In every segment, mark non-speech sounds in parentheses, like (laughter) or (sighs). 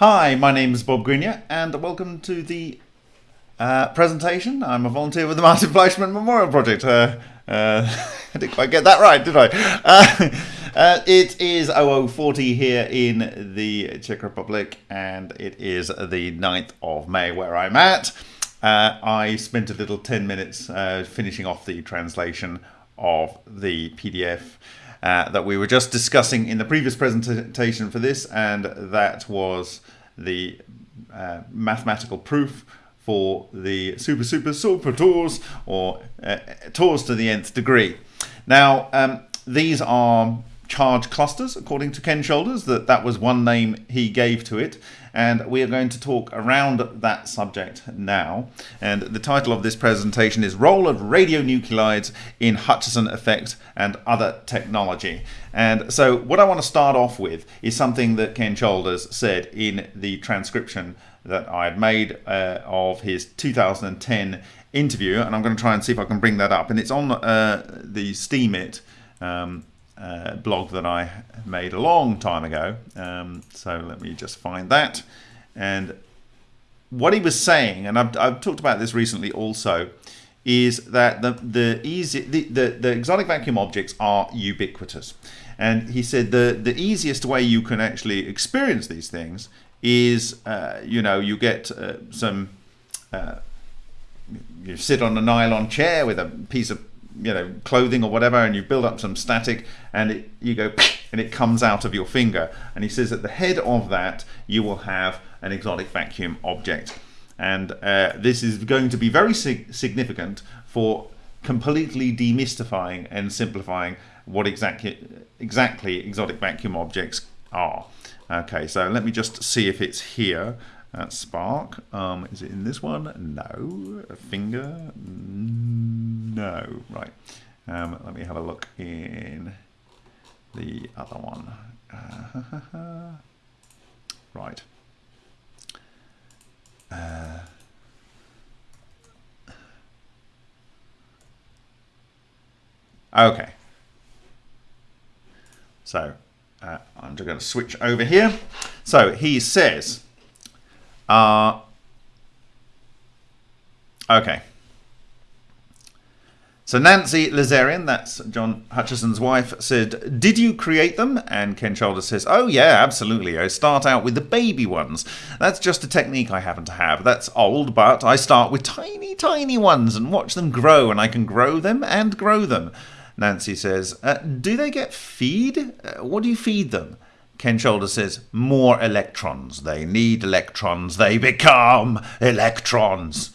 Hi, my name is Bob Greenyer, and welcome to the uh, presentation. I'm a volunteer with the Martin Fleischmann Memorial Project. Uh, uh, I (laughs) didn't quite get that right, did I? Uh, (laughs) uh, it is 0040 here in the Czech Republic, and it is the 9th of May where I'm at. Uh, I spent a little 10 minutes finishing off the translation of the PDF uh, that we were just discussing in the previous presentation for this, and that was the uh, mathematical proof for the super super super torus or uh, torus to the nth degree. Now um, these are charge clusters according to Ken Shoulders that that was one name he gave to it and we are going to talk around that subject now. And the title of this presentation is role of radionuclides in Hutchison effect and other technology. And so what I want to start off with is something that Ken Shoulders said in the transcription that I had made uh, of his 2010 interview. And I'm going to try and see if I can bring that up. And it's on uh, the Steemit um, uh, blog that I made a long time ago. Um, so let me just find that. And what he was saying, and I've, I've talked about this recently also, is that the the easy the, the, the exotic vacuum objects are ubiquitous. And he said the the easiest way you can actually experience these things is, uh, you know, you get uh, some, uh, you sit on a nylon chair with a piece of you know clothing or whatever and you build up some static and it, you go (laughs) and it comes out of your finger. And he says at the head of that you will have an exotic vacuum object. And uh, this is going to be very sig significant for completely demystifying and simplifying what exactly exactly exotic vacuum objects are. Okay so let me just see if it's here uh, Spark. Um, is it in this one? No. A finger? No. Right. Um, let me have a look in the other one. (laughs) Right. Uh, okay. So uh, I'm just going to switch over here. So he says uh, okay. So Nancy Lazarian, that's John Hutchison's wife, said, Did you create them? And Ken Shoulders says, Oh, yeah, absolutely. I start out with the baby ones. That's just a technique I happen to have. That's old, but I start with tiny, tiny ones and watch them grow, and I can grow them and grow them. Nancy says, uh, Do they get feed? Uh, what do you feed them? Ken Shoulder says, more electrons. They need electrons. They become electrons.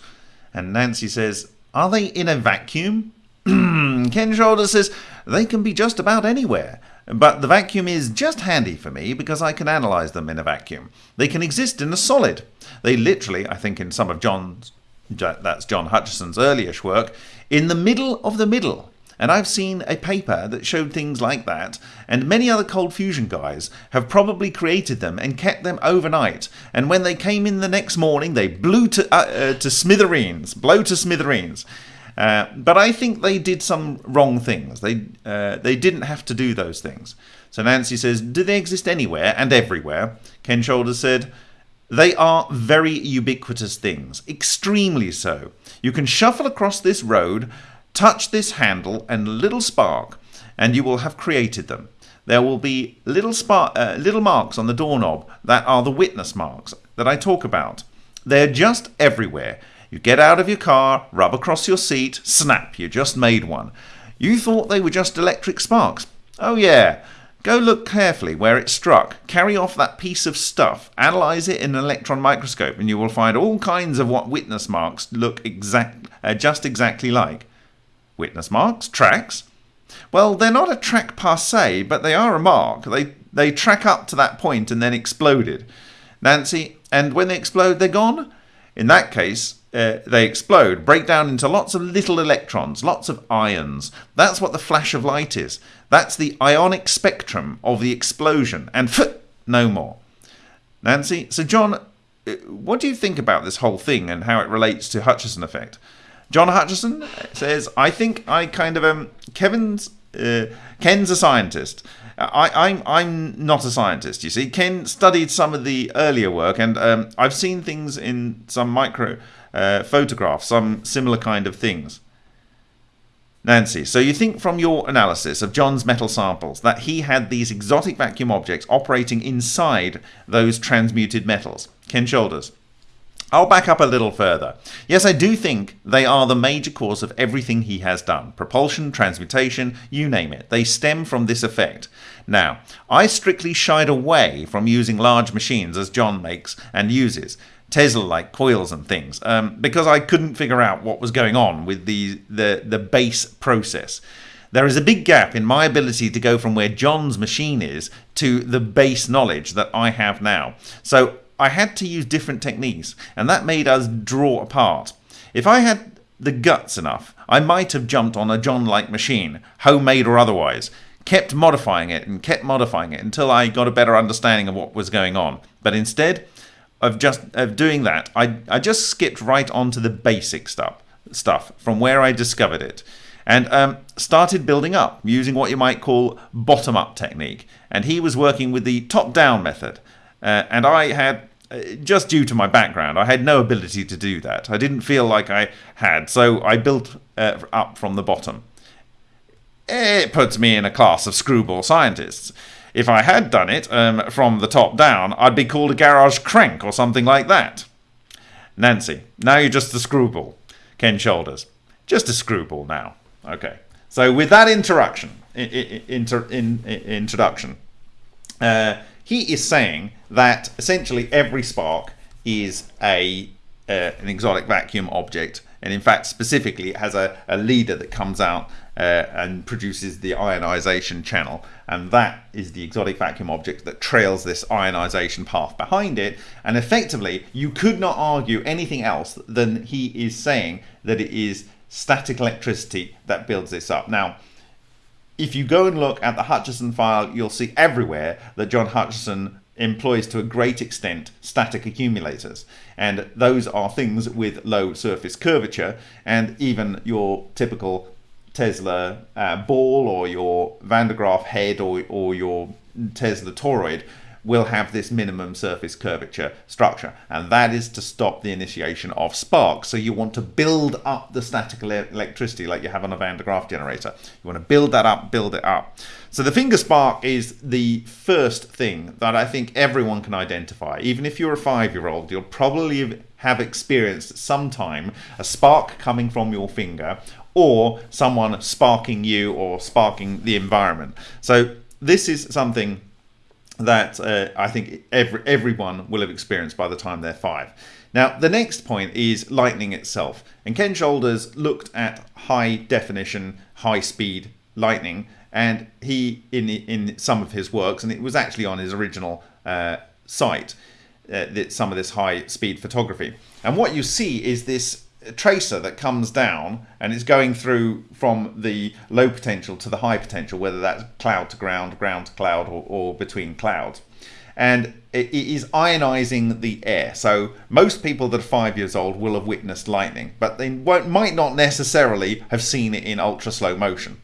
And Nancy says, are they in a vacuum? (clears throat) Ken Shoulder says, they can be just about anywhere. But the vacuum is just handy for me because I can analyze them in a vacuum. They can exist in a solid. They literally, I think in some of John's, that's John Hutchison's earlyish work, in the middle of the middle. And I've seen a paper that showed things like that, and many other cold fusion guys have probably created them and kept them overnight. And when they came in the next morning, they blew to, uh, uh, to smithereens, blow to smithereens. Uh, but I think they did some wrong things. They uh, they didn't have to do those things. So Nancy says, do they exist anywhere and everywhere? Ken Shoulders said, they are very ubiquitous things, extremely so. You can shuffle across this road Touch this handle and little spark, and you will have created them. There will be little, spark, uh, little marks on the doorknob that are the witness marks that I talk about. They're just everywhere. You get out of your car, rub across your seat, snap, you just made one. You thought they were just electric sparks. Oh yeah, Go look carefully where it struck, carry off that piece of stuff, analyze it in an electron microscope, and you will find all kinds of what witness marks look exact, uh, just exactly like. Witness marks, tracks. Well, they're not a track per se, but they are a mark. They, they track up to that point and then exploded. Nancy, and when they explode, they're gone? In that case, uh, they explode, break down into lots of little electrons, lots of ions. That's what the flash of light is. That's the ionic spectrum of the explosion, and no more. Nancy, so John, uh, what do you think about this whole thing and how it relates to Hutchison effect? John Hutchison says, I think I kind of um Kevin's uh, Ken's a scientist. I, I'm I'm not a scientist. You see, Ken studied some of the earlier work, and um, I've seen things in some micro uh, photographs, some similar kind of things. Nancy, so you think from your analysis of John's metal samples that he had these exotic vacuum objects operating inside those transmuted metals? Ken Shoulders. I'll back up a little further. Yes, I do think they are the major cause of everything he has done. Propulsion, transmutation, you name it. They stem from this effect. Now, I strictly shied away from using large machines as John makes and uses. Tesla-like coils and things, um, because I couldn't figure out what was going on with the, the, the base process. There is a big gap in my ability to go from where John's machine is to the base knowledge that I have now. So I had to use different techniques, and that made us draw apart. If I had the guts enough, I might have jumped on a John-like machine, homemade or otherwise, kept modifying it and kept modifying it until I got a better understanding of what was going on. But instead, of just of doing that, I, I just skipped right onto the basic stuff stuff from where I discovered it and um, started building up using what you might call bottom up technique. And he was working with the top down method. Uh, and I had, uh, just due to my background, I had no ability to do that. I didn't feel like I had, so I built uh, up from the bottom. It puts me in a class of screwball scientists. If I had done it um, from the top down, I'd be called a garage crank or something like that. Nancy, now you're just a screwball. Ken Shoulders, just a screwball now. Okay. So with that interaction, inter, in, in, introduction, uh, he is saying that essentially every spark is a uh, an exotic vacuum object, and in fact, specifically, it has a, a leader that comes out uh, and produces the ionization channel. And that is the exotic vacuum object that trails this ionization path behind it. And effectively you could not argue anything else than he is saying that it is static electricity that builds this up. Now if you go and look at the Hutchison file you'll see everywhere that John Hutchison employs to a great extent static accumulators. And those are things with low surface curvature. And even your typical Tesla uh, ball or your Van de Graaff head or, or your Tesla toroid will have this minimum surface curvature structure and that is to stop the initiation of sparks. So you want to build up the static electricity like you have on a Van de Graaff generator. You want to build that up build it up. So the finger spark is the first thing that I think everyone can identify. Even if you're a five-year-old you'll probably have experienced sometime a spark coming from your finger or someone sparking you or sparking the environment. So this is something that uh, I think every, everyone will have experienced by the time they're five. Now, the next point is lightning itself. And Ken Shoulders looked at high definition, high speed lightning, and he, in, in some of his works, and it was actually on his original uh, site, uh, that some of this high speed photography. And what you see is this tracer that comes down and it's going through from the low potential to the high potential, whether that's cloud to ground, ground to cloud, or, or between clouds. And it is ionizing the air. So most people that are five years old will have witnessed lightning, but they might not necessarily have seen it in ultra slow motion.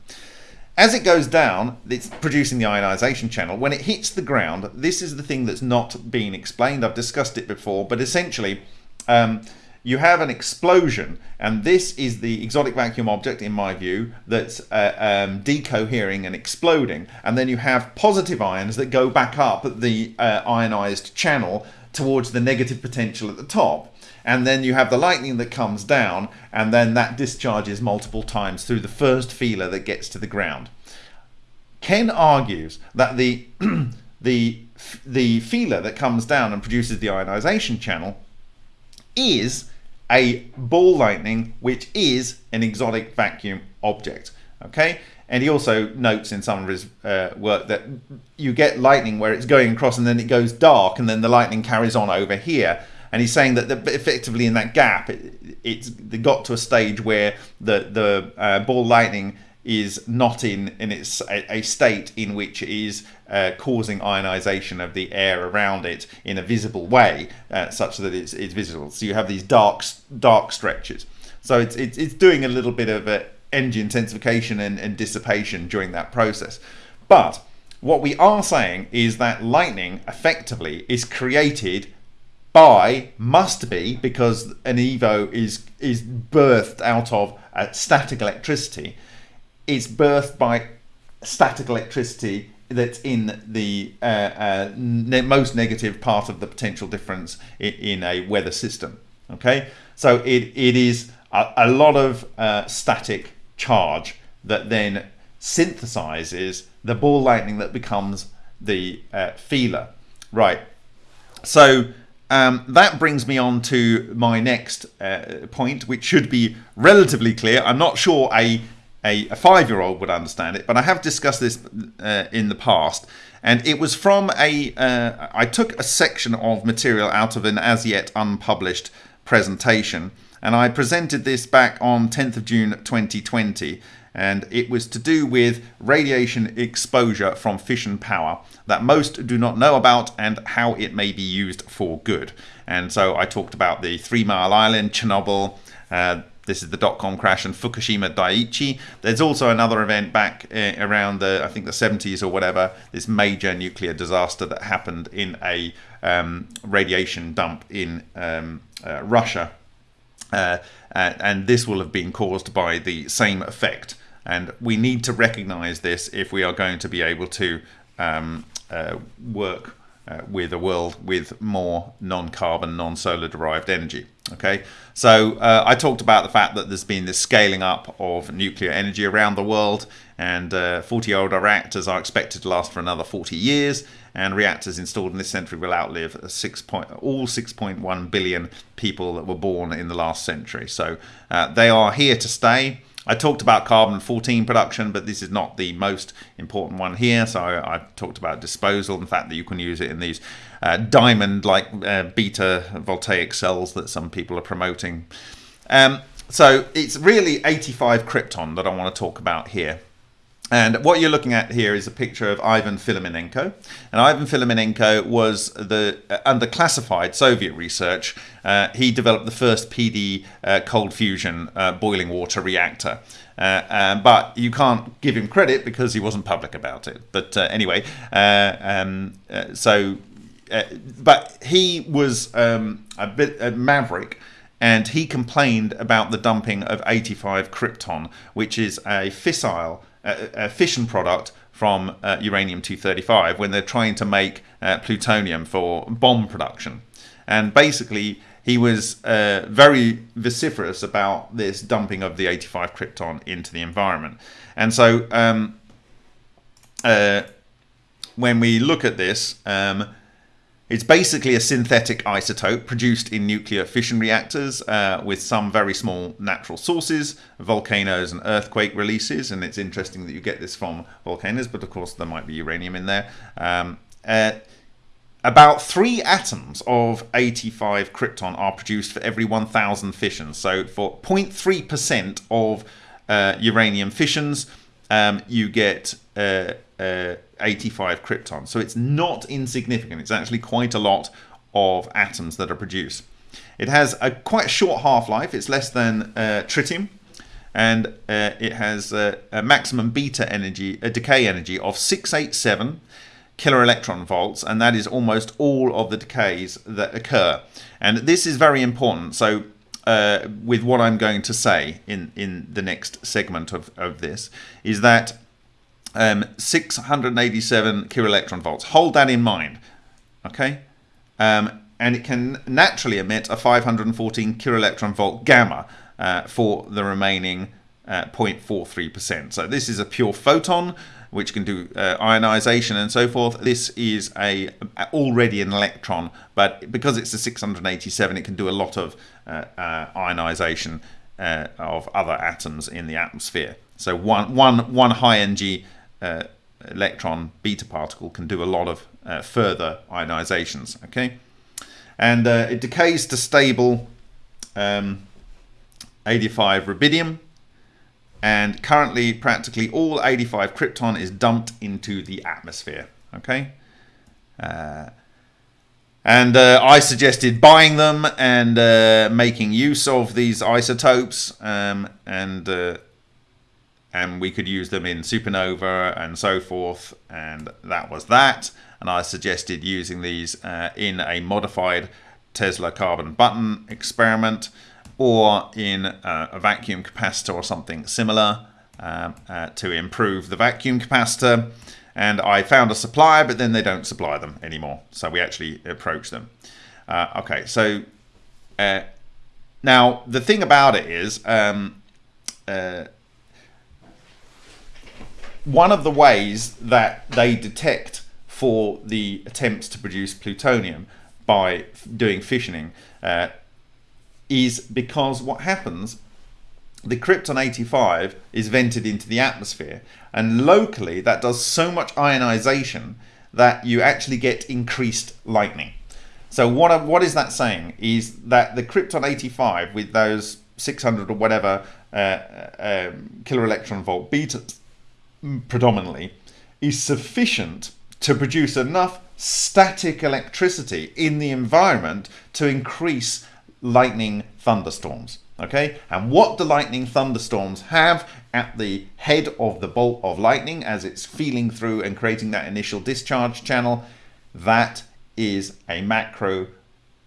As it goes down, it's producing the ionization channel. When it hits the ground, this is the thing that's not being explained. I've discussed it before, but essentially, um, you have an explosion and this is the exotic vacuum object in my view that's uh, um, decohering and exploding and then you have positive ions that go back up the uh, ionized channel towards the negative potential at the top and then you have the lightning that comes down and then that discharges multiple times through the first feeler that gets to the ground. Ken argues that the (clears throat) the the feeler that comes down and produces the ionization channel is a ball lightning, which is an exotic vacuum object. Okay, and he also notes in some of his uh, work that you get lightning where it's going across and then it goes dark and then the lightning carries on over here. And he's saying that the, effectively in that gap, it, it's got to a stage where the the uh, ball lightning is not in in its a, a state in which it is uh, causing ionization of the air around it in a visible way, uh, such that it's, it's visible. So you have these dark dark stretches. So it's it's, it's doing a little bit of uh, energy intensification and, and dissipation during that process. But what we are saying is that lightning effectively is created by must be because an evo is is birthed out of uh, static electricity it's birthed by static electricity that's in the uh, uh, ne most negative part of the potential difference in, in, a weather system okay so it, it is a, a lot of uh, static charge that then synthesizes the ball lightning that becomes the uh, feeler right so um, that brings me on to my next uh, point, which should be relatively clear. I'm not sure a, a, a five-year-old would understand it, but I have discussed this uh, in the past. And it was from a. Uh, I took a section of material out of an as yet unpublished presentation, and I presented this back on 10th of June 2020 and it was to do with radiation exposure from fission power that most do not know about and how it may be used for good. And so I talked about the Three Mile Island, Chernobyl, uh, this is the dot-com crash and Fukushima Daiichi. There's also another event back uh, around the, I think the 70s or whatever, this major nuclear disaster that happened in a um, radiation dump in um, uh, Russia. Uh, and this will have been caused by the same effect. And we need to recognize this if we are going to be able to um, uh, work uh, with a world with more non-carbon, non-solar derived energy. Okay, so uh, I talked about the fact that there's been this scaling up of nuclear energy around the world, and 40-year-old uh, reactors are expected to last for another 40 years, and reactors installed in this century will outlive six point, all 6.1 billion people that were born in the last century. So uh, they are here to stay. I talked about carbon 14 production, but this is not the most important one here. So I, talked about disposal, and the fact that you can use it in these uh, diamond-like uh, beta voltaic cells that some people are promoting. Um, so it's really 85 krypton that I want to talk about here. And what you're looking at here is a picture of Ivan Filimonenko. And Ivan Filimonenko was the uh, under classified Soviet research. Uh, he developed the first PD uh, cold fusion uh, boiling water reactor. Uh, um, but you can't give him credit because he wasn't public about it. But uh, anyway, um, so but he was um, a bit a maverick and he complained about the dumping of 85 krypton, which is a fissile a, fission product from uh, uranium-235 when they're trying to make uh, plutonium for bomb production. And basically, he was uh, very vociferous about this dumping of the 85 krypton into the environment. And so um, when we look at this, um, it's basically a synthetic isotope produced in nuclear fission reactors uh, with some very small natural sources, volcanoes and earthquake releases. And it's interesting that you get this from volcanoes, but of course there might be uranium in there. Um, uh, about three atoms of 85 krypton are produced for every 1,000 fissions. So for 0.3% of uh, uranium fissions, um, you get uh, uh, 85 krypton. So it's not insignificant. It's actually quite a lot of atoms that are produced. It has a quite short half-life. It's less than uh, tritium. And uh, it has a maximum beta energy, a decay energy of 687 kilo electron volts. And that is almost all of the decays that occur. And this is very important. So uh, with what I'm going to say in, in the next segment of, of this is that um, 687 electron volts. Hold that in mind, okay? Um, and it can naturally emit a 514 electron volt gamma uh, for the remaining 0.43%. Uh, so this is a pure photon, which can do uh, ionization and so forth. This is a already an electron, but because it's a 687, it can do a lot of uh, uh, ionization uh, of other atoms in the atmosphere. So one, one, one high energy uh, electron beta particle can do a lot of uh, further ionizations. Okay, and uh, it decays to stable um, 85 rubidium, and currently practically all 85 krypton is dumped into the atmosphere. Okay. Uh, and uh, I suggested buying them and uh, making use of these isotopes um, and and we could use them in supernova and so forth. And that was that. And I suggested using these uh, in a modified Tesla carbon button experiment or in uh, a vacuum capacitor or something similar um, uh, to improve the vacuum capacitor. And I found a supplier, but then they don't supply them anymore. So we actually approach them. Uh, okay, so uh, now the thing about it is um, one of the ways that they detect for the attempts to produce plutonium by doing fissioning uh, is because what happens the krypton 85 is vented into the atmosphere and locally that does so much ionization that you actually get increased lightning. So what what is that saying? Is that the krypton 85 with those 600 or whatever uh, um, kilo electron volt betas predominantly is sufficient to produce enough static electricity in the environment to increase lightning thunderstorms. Okay, and what the lightning thunderstorms have at the head of the bolt of lightning as it's feeling through and creating that initial discharge channel? That is a macro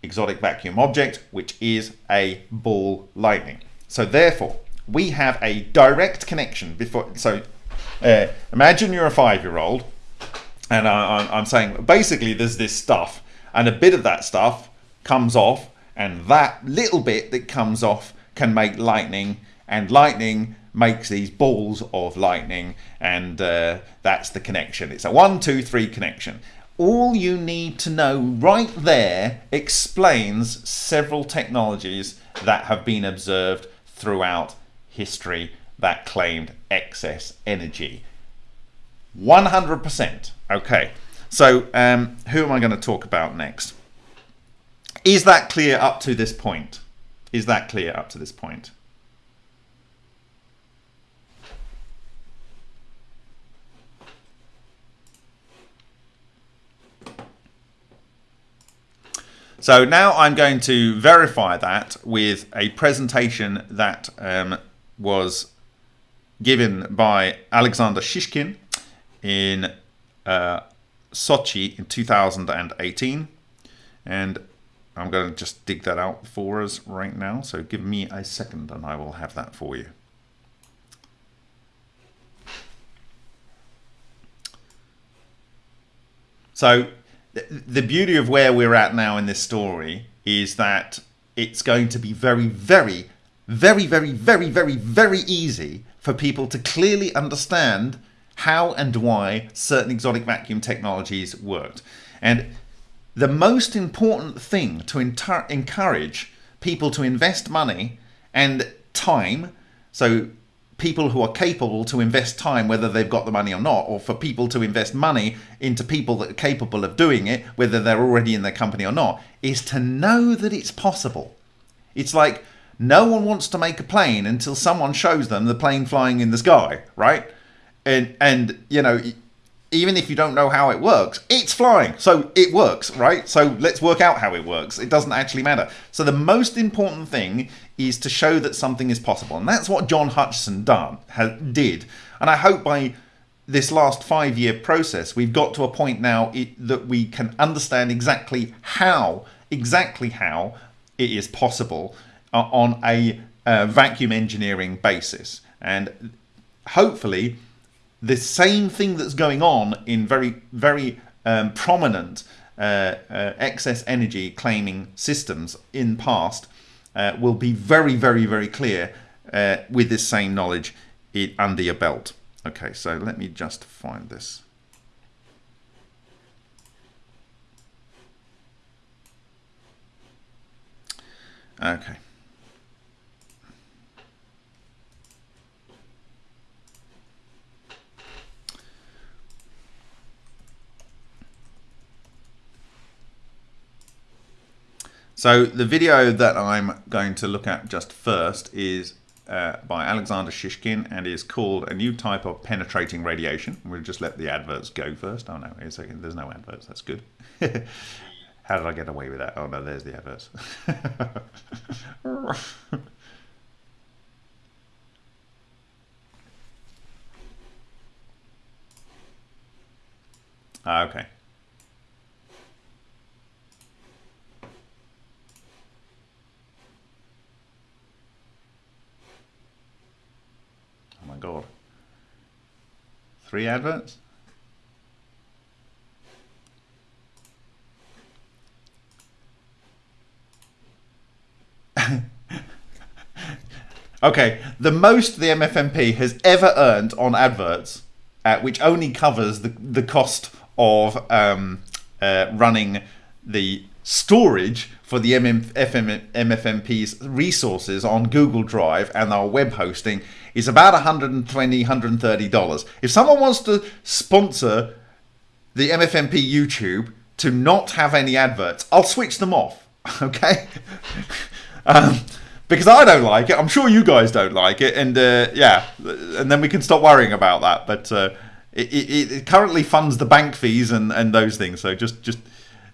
exotic vacuum object, which is a ball lightning. So therefore, we have a direct connection before. So uh, imagine you're a five-year-old, and I, am saying basically there's this stuff, and a bit of that stuff comes off, and that little bit that comes off can make lightning, and lightning makes these balls of lightning, and uh, that's the connection. It's a one, two, three connection. All you need to know right there explains several technologies that have been observed throughout history that claimed excess energy. 100%. Okay, so um, who am I going to talk about next? Is that clear up to this point? Is that clear up to this point? So now I'm going to verify that with a presentation that um, was given by Alexander Shishkin in uh, Sochi in 2018. And I'm going to just dig that out for us right now. So give me a second and I will have that for you. So the beauty of where we're at now in this story is that it's going to be very, very, very, very, very, very, very easy for people to clearly understand how and why certain exotic vacuum technologies worked. And the most important thing to encourage people to invest money and time, so people who are capable to invest time whether they've got the money or not, or for people to invest money into people that are capable of doing it, whether they're already in their company or not, is to know that it's possible. It's like no one wants to make a plane until someone shows them the plane flying in the sky, right? And and you know, even if you don't know how it works, it's flying. So it works, right? So let's work out how it works. It doesn't actually matter. So the most important thing is to show that something is possible. And that's what John Hutchison done, did. And I hope by this last five year process, we've got to a point now it, that we can understand exactly how, exactly how it is possible on a uh, vacuum engineering basis. And hopefully, the same thing that's going on in very, very um, prominent uh, uh, excess energy claiming systems in past uh, will be very, very, very clear uh, with this same knowledge it, under your belt. Okay, so let me just find this. Okay. So the video that I'm going to look at just first is uh, by Alexander Shishkin and is called A New Type of Penetrating Radiation. We'll just let the adverts go first. Oh no, wait a second, there's no adverts, that's good. (laughs) How did I get away with that? Oh no, there's the adverts. (laughs) Ah, okay. Oh my god. Three adverts? (laughs) okay, the most the MFMP has ever earned on adverts, uh, which only covers the, the cost of um, uh, running the storage for the MM, FM, MFMP's resources on Google Drive and our web hosting is about $120, $130. If someone wants to sponsor the MFMP YouTube to not have any adverts, I'll switch them off. (laughs) Okay? um, because I don't like it. I'm sure you guys don't like it. And uh, yeah, and then we can stop worrying about that. But uh, it, it, it, currently funds the bank fees and, and those things. So just just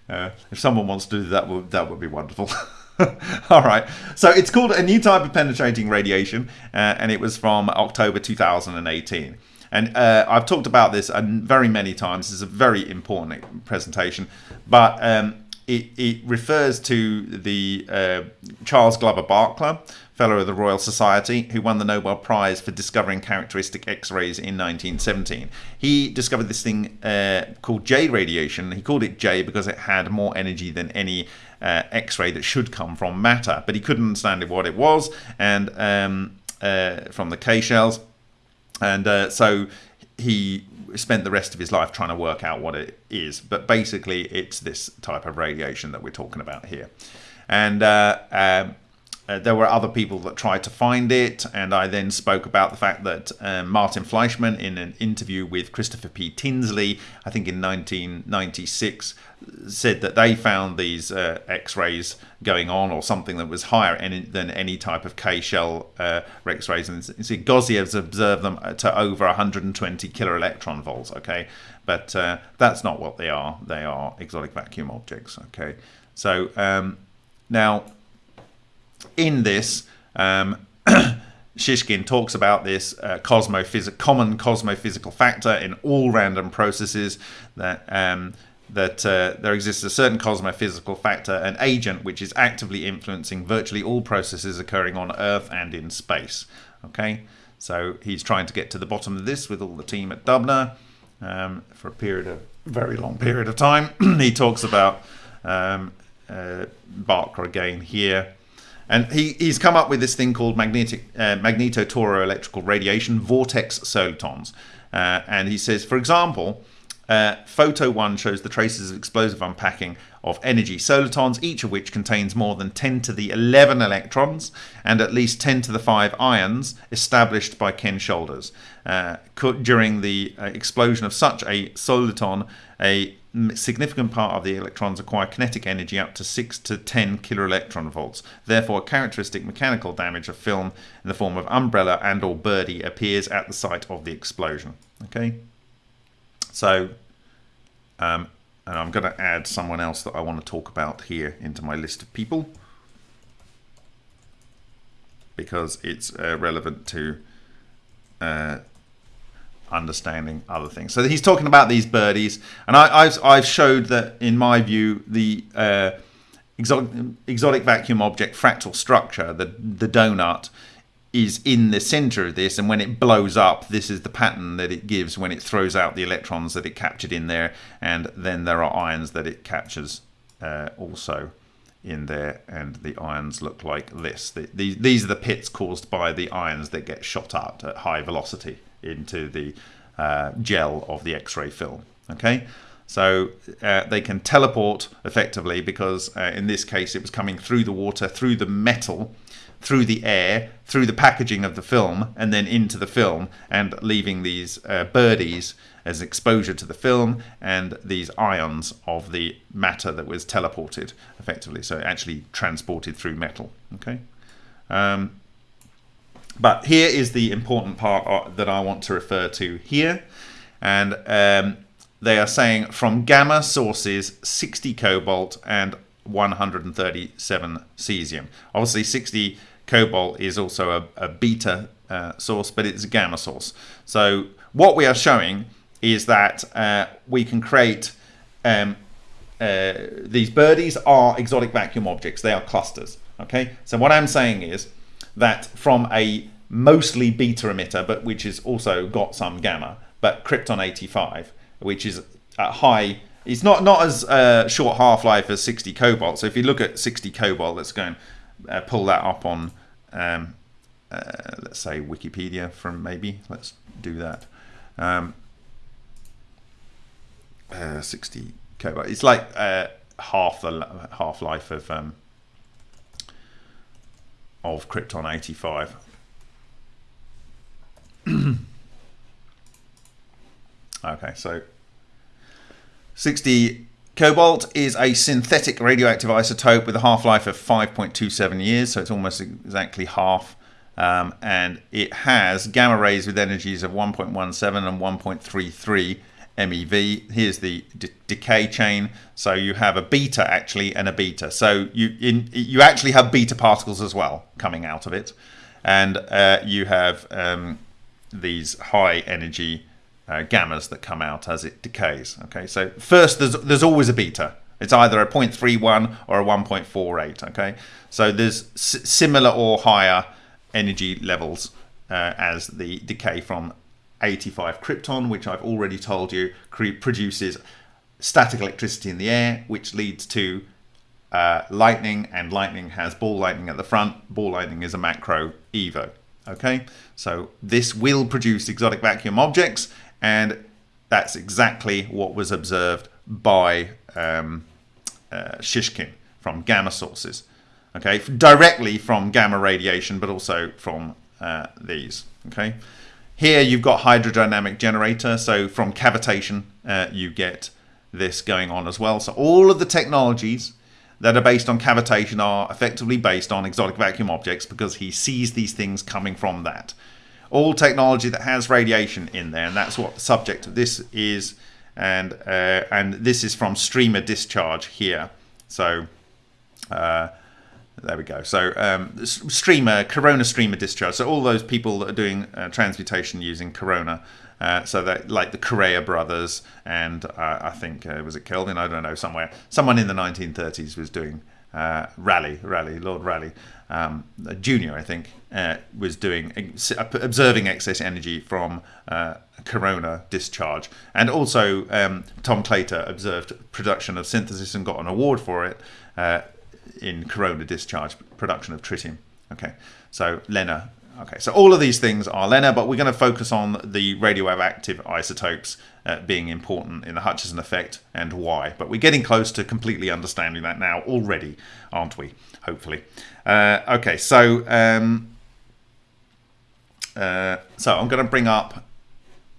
uh, if someone wants to do that, that would be wonderful. (laughs) (laughs) All right. So it's called a new type of penetrating radiation, uh, and it was from October 2018. And uh, I've talked about this very many times. It's a very important presentation, but um, it, it, refers to the uh, Charles Glover Barkla, Fellow of the Royal Society, who won the Nobel Prize for discovering characteristic X-rays in 1917. He discovered this thing uh, called J radiation. He called it J because it had more energy than any uh, X-ray that should come from matter, but he couldn't understand what it was, and um, uh, from the K shells, and uh, so he spent the rest of his life trying to work out what it is. But basically, it's this type of radiation that we're talking about here, and. Uh, um, uh, there were other people that tried to find it, and I then spoke about the fact that um, Martin Fleischmann, in an interview with Christopher P. Tinsley, I think in 1996, said that they found these uh, X-rays going on, or something that was higher any, than any type of K-shell uh, X-rays. And see, Gaussiev's observed them to over 120 kilo electron volts. Okay, but uh, that's not what they are. They are exotic vacuum objects. Okay, so um, now in this, um, (clears throat) Shishkin talks about this uh, cosmophys- common cosmophysical factor in all random processes that um, that uh, there exists a certain cosmophysical factor, an agent which is actively influencing virtually all processes occurring on Earth and in space. Okay, so he's trying to get to the bottom of this with all the team at Dubna um, for a period of very long period of time. (clears throat) he talks about um, uh, Barkla again here. And he, he's come up with this thing called magnetic uh, magnetotoroelectrical radiation vortex solitons. Uh, and he says, for example, uh, photo 1 shows the traces of explosive unpacking of energy solitons, each of which contains more than 10 to the 11 electrons and at least 10 to the 5 ions established by Ken Shoulders. Uh, during the uh, explosion of such a soliton, a significant part of the electrons acquire kinetic energy up to 6 to 10 kiloelectron volts. Therefore, characteristic mechanical damage of film in the form of umbrella and or birdie appears at the site of the explosion. Okay, so um, and I'm going to add someone else that I want to talk about here into my list of people because it's uh, relevant to uh, understanding other things. So he's talking about these birdies, and I, have I've showed that in my view the uh, exotic, exotic vacuum object fractal structure, the the donut, is in the center of this, and when it blows up, this is the pattern that it gives when it throws out the electrons that it captured in there, and then there are ions that it captures uh, also in there and the ions look like this. The, the, these are the pits caused by the ions that get shot out at high velocity into the uh, gel of the X-ray film. Okay, so uh, they can teleport effectively because uh, in this case it was coming through the water, through the metal, through the air, through the packaging of the film, and then into the film, and leaving these uh, birdies as exposure to the film and these ions of the matter that was teleported effectively. So actually transported through metal. Okay. Um, but here is the important part uh, that I want to refer to here. And um, they are saying from gamma sources 60 cobalt and 137 cesium. Obviously 60 cobalt is also a, a beta uh, source, but it's a gamma source. So what we are showing is that uh, we can create um, uh, these birdies are exotic vacuum objects. They are clusters. Okay, so what I'm saying is that from a mostly beta emitter, but which has also got some gamma, but Krypton 85, which is high. It's not not as uh, short half life as 60 cobalt. So if you look at 60 cobalt, let's go and uh, pull that up on, um, uh, let's say Wikipedia from maybe. Let's do that. Um, uh, 60 cobalt. It's like uh, half the half life of um, of Krypton 85. (coughs) okay, so 60 cobalt is a synthetic radioactive isotope with a half-life of 5.27 years, so it's almost exactly half. Um, and it has gamma rays with energies of 1.17 and 1.33 MeV. Here's the decay chain. So you have a beta actually and a beta. So you in, you actually have beta particles as well coming out of it, and uh, you have um, these high energy uh, gammas that come out as it decays. Okay, so first there's there's always a beta. It's either a 0.31 or a 1.48. Okay, so there's similar or higher energy levels uh, as the decay from 85 krypton, which I've already told you produces static electricity in the air, which leads to uh, lightning, and lightning has ball lightning at the front. Ball lightning is a macro EVO. Okay, so this will produce exotic vacuum objects, and that's exactly what was observed by um, uh, Shishkin from gamma sources. Okay, directly from gamma radiation, but also from uh, these. Okay. Here you've got hydrodynamic generator, so from cavitation uh, you get this going on as well. So all of the technologies that are based on cavitation are effectively based on exotic vacuum objects because he sees these things coming from that. All technology that has radiation in there, and that's what the subject of this is, and uh, and this is from streamer discharge here. So uh, there we go. So um, streamer, Corona streamer discharge. So all those people that are doing uh, transmutation using Corona. Uh, so that like the Correa brothers and uh, I think uh, was it Kelvin? I don't know somewhere. Someone in the 1930s was doing uh, rally, Rayleigh, Lord Rayleigh, um, Junior, I think, uh, was doing observing excess energy from Corona discharge, and also um, Tom Claytor observed production of synthesis and got an award for it in corona discharge production of tritium. Okay, so LENR. Okay, so all of these things are LENR, but we're going to focus on the radioactive isotopes uh, being important in the Hutchison effect and why. But we're getting close to completely understanding that now already, aren't we? Hopefully. Uh, okay, so um, uh, so I'm going to bring up.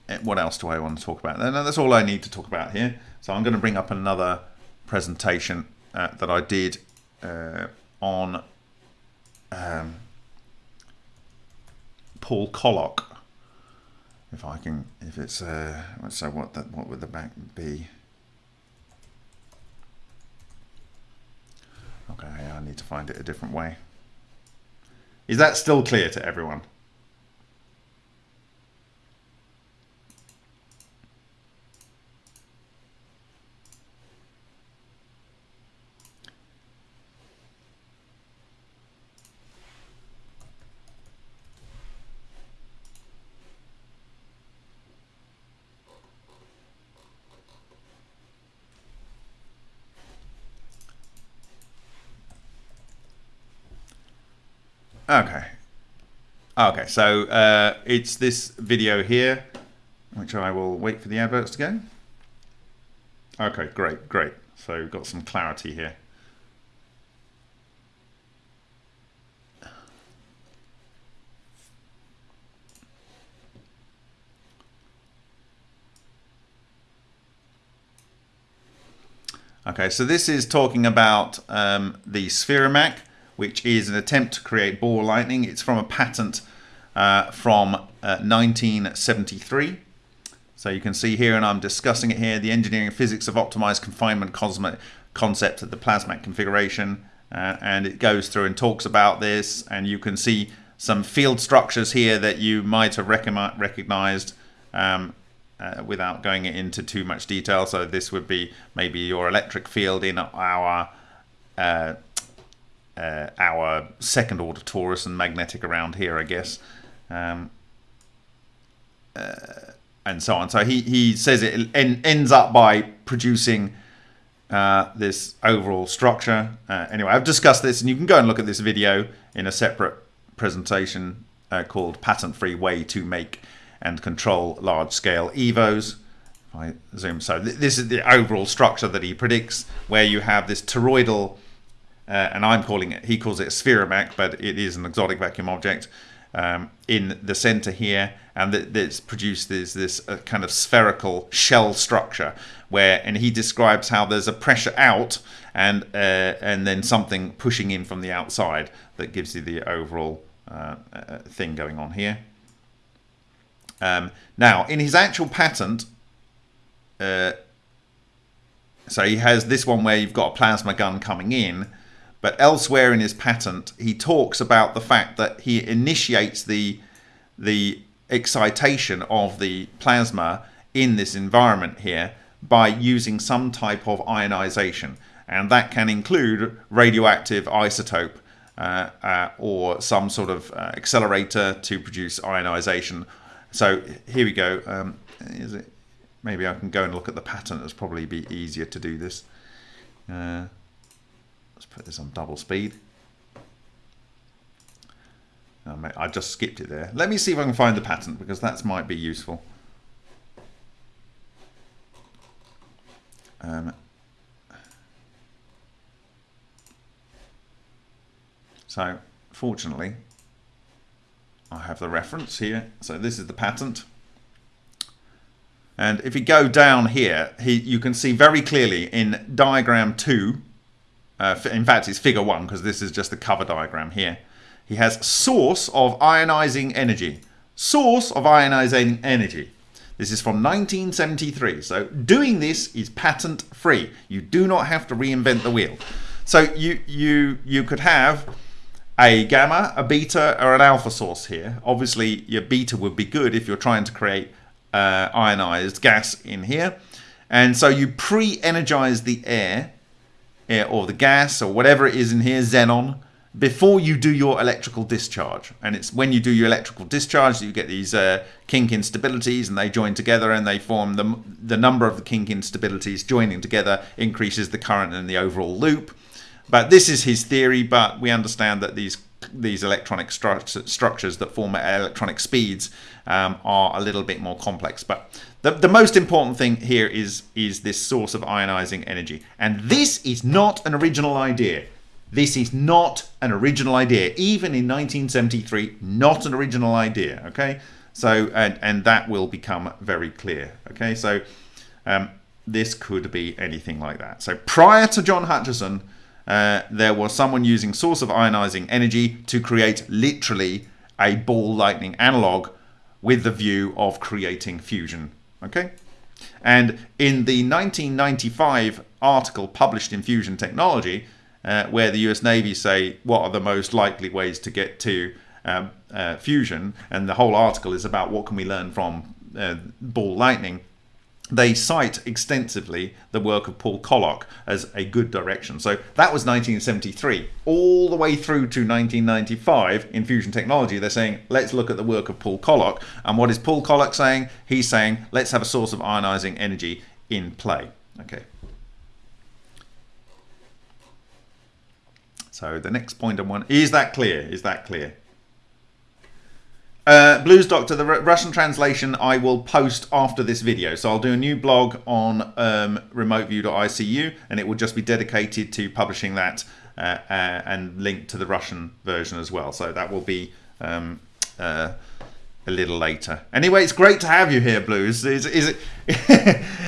Uh, what else do I want to talk about? No, that's all I need to talk about here. So I'm going to bring up another presentation uh, that I did uh, on um, Paul Koloc. If I can, if it's, uh, so what that, what would the back be? Okay, I need to find it a different way. Is that still clear to everyone? Okay. Okay, so uh, it's this video here, which I will wait for the adverts to go. Okay, great, great. So we've got some clarity here. Okay, so this is talking about um, the Spheromak which is an attempt to create ball lightning. It's from a patent uh, from uh, 1973. So you can see here, and I'm discussing it here, the engineering physics of optimized confinement concept of the Plasmak configuration. Uh, and it goes through and talks about this, and you can see some field structures here that you might have recognized um, uh, without going into too much detail. So this would be maybe your electric field in our uh, our second order torus and magnetic around here, I guess. Um, uh, and so on. So he, he says it en ends up by producing uh, this overall structure. Uh, anyway, I've discussed this, and you can go and look at this video in a separate presentation uh, called Patent-Free Way to Make and Control Large-Scale EVOs. If I zoom, so th this is the overall structure that he predicts, where you have this toroidal, uh, and I'm calling it, he calls it a spherovac, but it is an exotic vacuum object, um, in the center here and that this this uh, kind of spherical shell structure where and he describes how there's a pressure out and uh, and then something pushing in from the outside that gives you the overall uh, uh thing going on here. Um, now in his actual patent uh, so he has this one where you've got a plasma gun coming in but elsewhere in his patent, he talks about the fact that he initiates the the excitation of the plasma in this environment here by using some type of ionization. And that can include radioactive isotope uh, uh, or some sort of uh, accelerator to produce ionization. So here we go. Um, is it? Maybe I can go and look at the patent. It's probably be easier to do this. Let's put this on double speed. Oh, I just skipped it there. Let me see if I can find the patent because that might be useful. Um, so, fortunately, I have the reference here. So this is the patent. And if you go down here, he, you can see very clearly in diagram 2 uh, in fact, it's figure one because this is just the cover diagram here. He has source of ionizing energy. Source of ionizing energy. This is from 1973. So doing this is patent free. You do not have to reinvent the wheel. So you you you could have a gamma, a beta, or an alpha source here. Obviously, your beta would be good if you're trying to create uh, ionized gas in here. And so you pre-energize the air or the gas or whatever it is in here, xenon, before you do your electrical discharge. And it's when you do your electrical discharge that you get these uh, kink instabilities and they join together and they form the, the number of the kink instabilities joining together increases the current in the overall loop. But this is his theory, but we understand that these these electronic stru structures that form at electronic speeds um, are a little bit more complex. But the, the most important thing here is, is this source of ionizing energy. And this is not an original idea. This is not an original idea. Even in 1973, not an original idea. Okay, so and and that will become very clear. Okay, so um, this could be anything like that. So prior to John Hutchison, uh, there was someone using source of ionizing energy to create literally a ball lightning analog with the view of creating fusion. Okay? And in the 1995 article published in Fusion Technology, uh, where the US Navy say what are the most likely ways to get to um, uh, fusion, and the whole article is about what can we learn from uh, ball lightning they cite extensively the work of Paul Koloc as a good direction. So that was 1973. All the way through to 1995 in fusion technology, they're saying, let's look at the work of Paul Koloc. And what is Paul Koloc saying? He's saying, let's have a source of ionizing energy in play. Okay. So the next point I want, is that clear? Is that clear? Uh, Blues Doctor, the Russian translation I will post after this video. So I'll do a new blog on um, remoteview.icu and it will just be dedicated to publishing that uh, uh, and linked to the Russian version as well. So that will be um, uh, a little later. Anyway, it's great to have you here, Blues. Is, is, it, (laughs)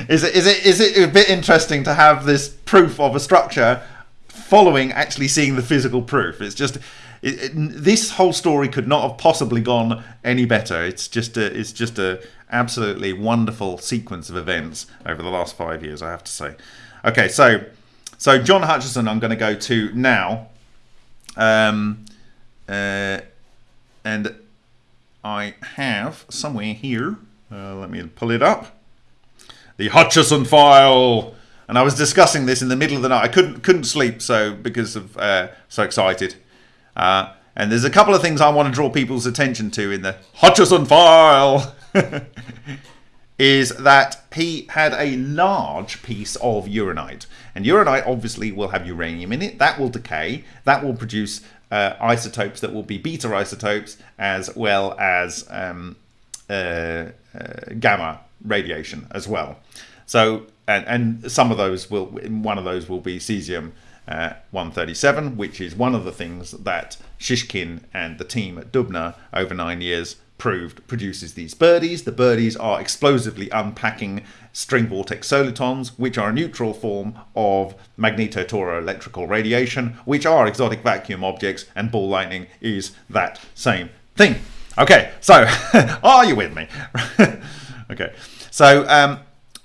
is, it, is, it, is it a bit interesting to have this proof of a structure following actually seeing the physical proof? It's just it, this whole story could not have possibly gone any better. It's just a, it's just a absolutely wonderful sequence of events over the last five years, I have to say. Okay, so so John Hutchison, I'm going to go to now, um, uh, and I have somewhere here. Uh, let me pull it up. the Hutchison file. And I was discussing this in the middle of the night. I couldn't couldn't sleep so because of uh, so excited. Uh, and there's a couple of things I want to draw people's attention to in the Hutchison file. (laughs) is that he had a large piece of uranite. And uranite obviously will have uranium in it. That will decay. That will produce uh, isotopes that will be beta isotopes as well as um, uh, uh, gamma radiation as well. So, and, and some of those will, one of those will be cesium uh, 137, which is one of the things that Shishkin and the team at Dubna over nine years proved produces these birdies. The birdies are explosively unpacking string vortex solitons, which are a neutral form of magnetotoroelectrical radiation, which are exotic vacuum objects, and ball lightning is that same thing. Okay, so (laughs) are you with me? (laughs) okay, so um,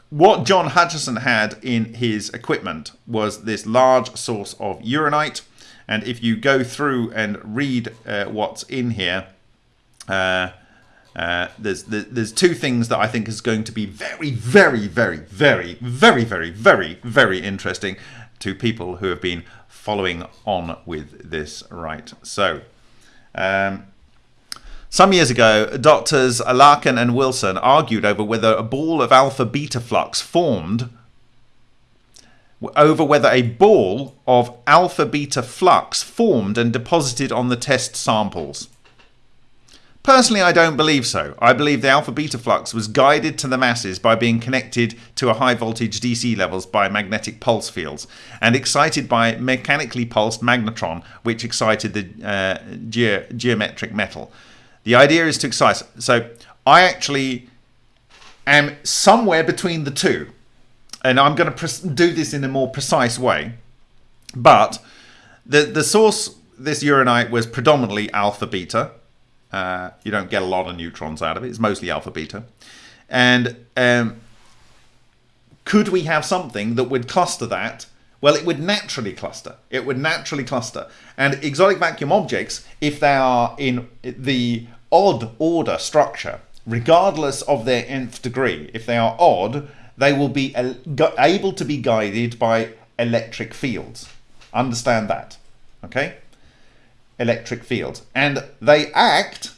what John Hutchison had in his equipment was this large source of uranite. And if you go through and read uh, what's in here, uh, uh, there's there's two things that I think is going to be very, very, very, very, very, very, very, very interesting to people who have been following on with this. Right. So, um, some years ago, doctors Larkin and Wilson argued over whether a ball of alpha beta flux formed over whether a ball of alpha beta flux formed and deposited on the test samples. Personally, I don't believe so. I believe the alpha beta flux was guided to the masses by being connected to a high voltage DC levels by magnetic pulse fields and excited by mechanically pulsed magnetron, which excited the uh, ge geometric metal. The idea is to excise. So I actually am somewhere between the two, and I'm going to do this in a more precise way. But the the source this uranite was predominantly alpha beta uh, you don't get a lot of neutrons out of it. It's mostly alpha beta. And um, could we have something that would cluster that? Well, it would naturally cluster. It would naturally cluster. And exotic vacuum objects, if they are in the odd order structure, regardless of their nth degree, if they are odd, they will be able to be guided by electric fields. Understand that. Okay? electric fields. And they act,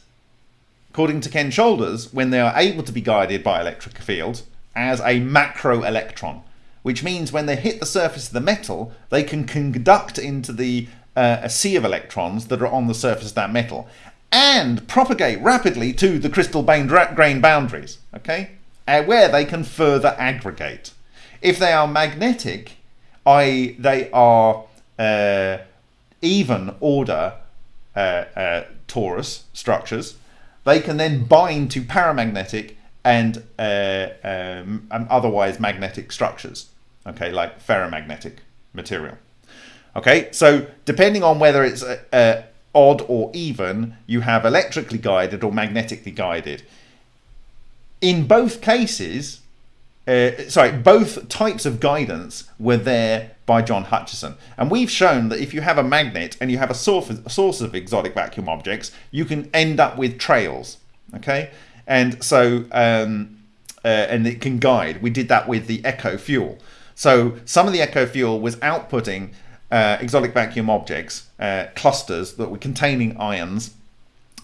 according to Ken Shoulders, when they are able to be guided by electric fields, as a macro electron, which means when they hit the surface of the metal, they can conduct into the uh, a sea of electrons that are on the surface of that metal and propagate rapidly to the crystal grain boundaries, okay, uh, where they can further aggregate. If they are magnetic, i.e., they are uh, even order uh, uh, torus structures, they can then bind to paramagnetic and uh, um, otherwise magnetic structures, okay, like ferromagnetic material. Okay, so depending on whether it's uh, uh, odd or even, you have electrically guided or magnetically guided. In both cases, uh, sorry, both types of guidance were there by John Hutchison. And we've shown that if you have a magnet and you have a source, a source of exotic vacuum objects, you can end up with trails. Okay, and so um, uh, and it can guide. We did that with the Echo fuel. So some of the Echo fuel was outputting uh, exotic vacuum objects, uh, clusters that were containing ions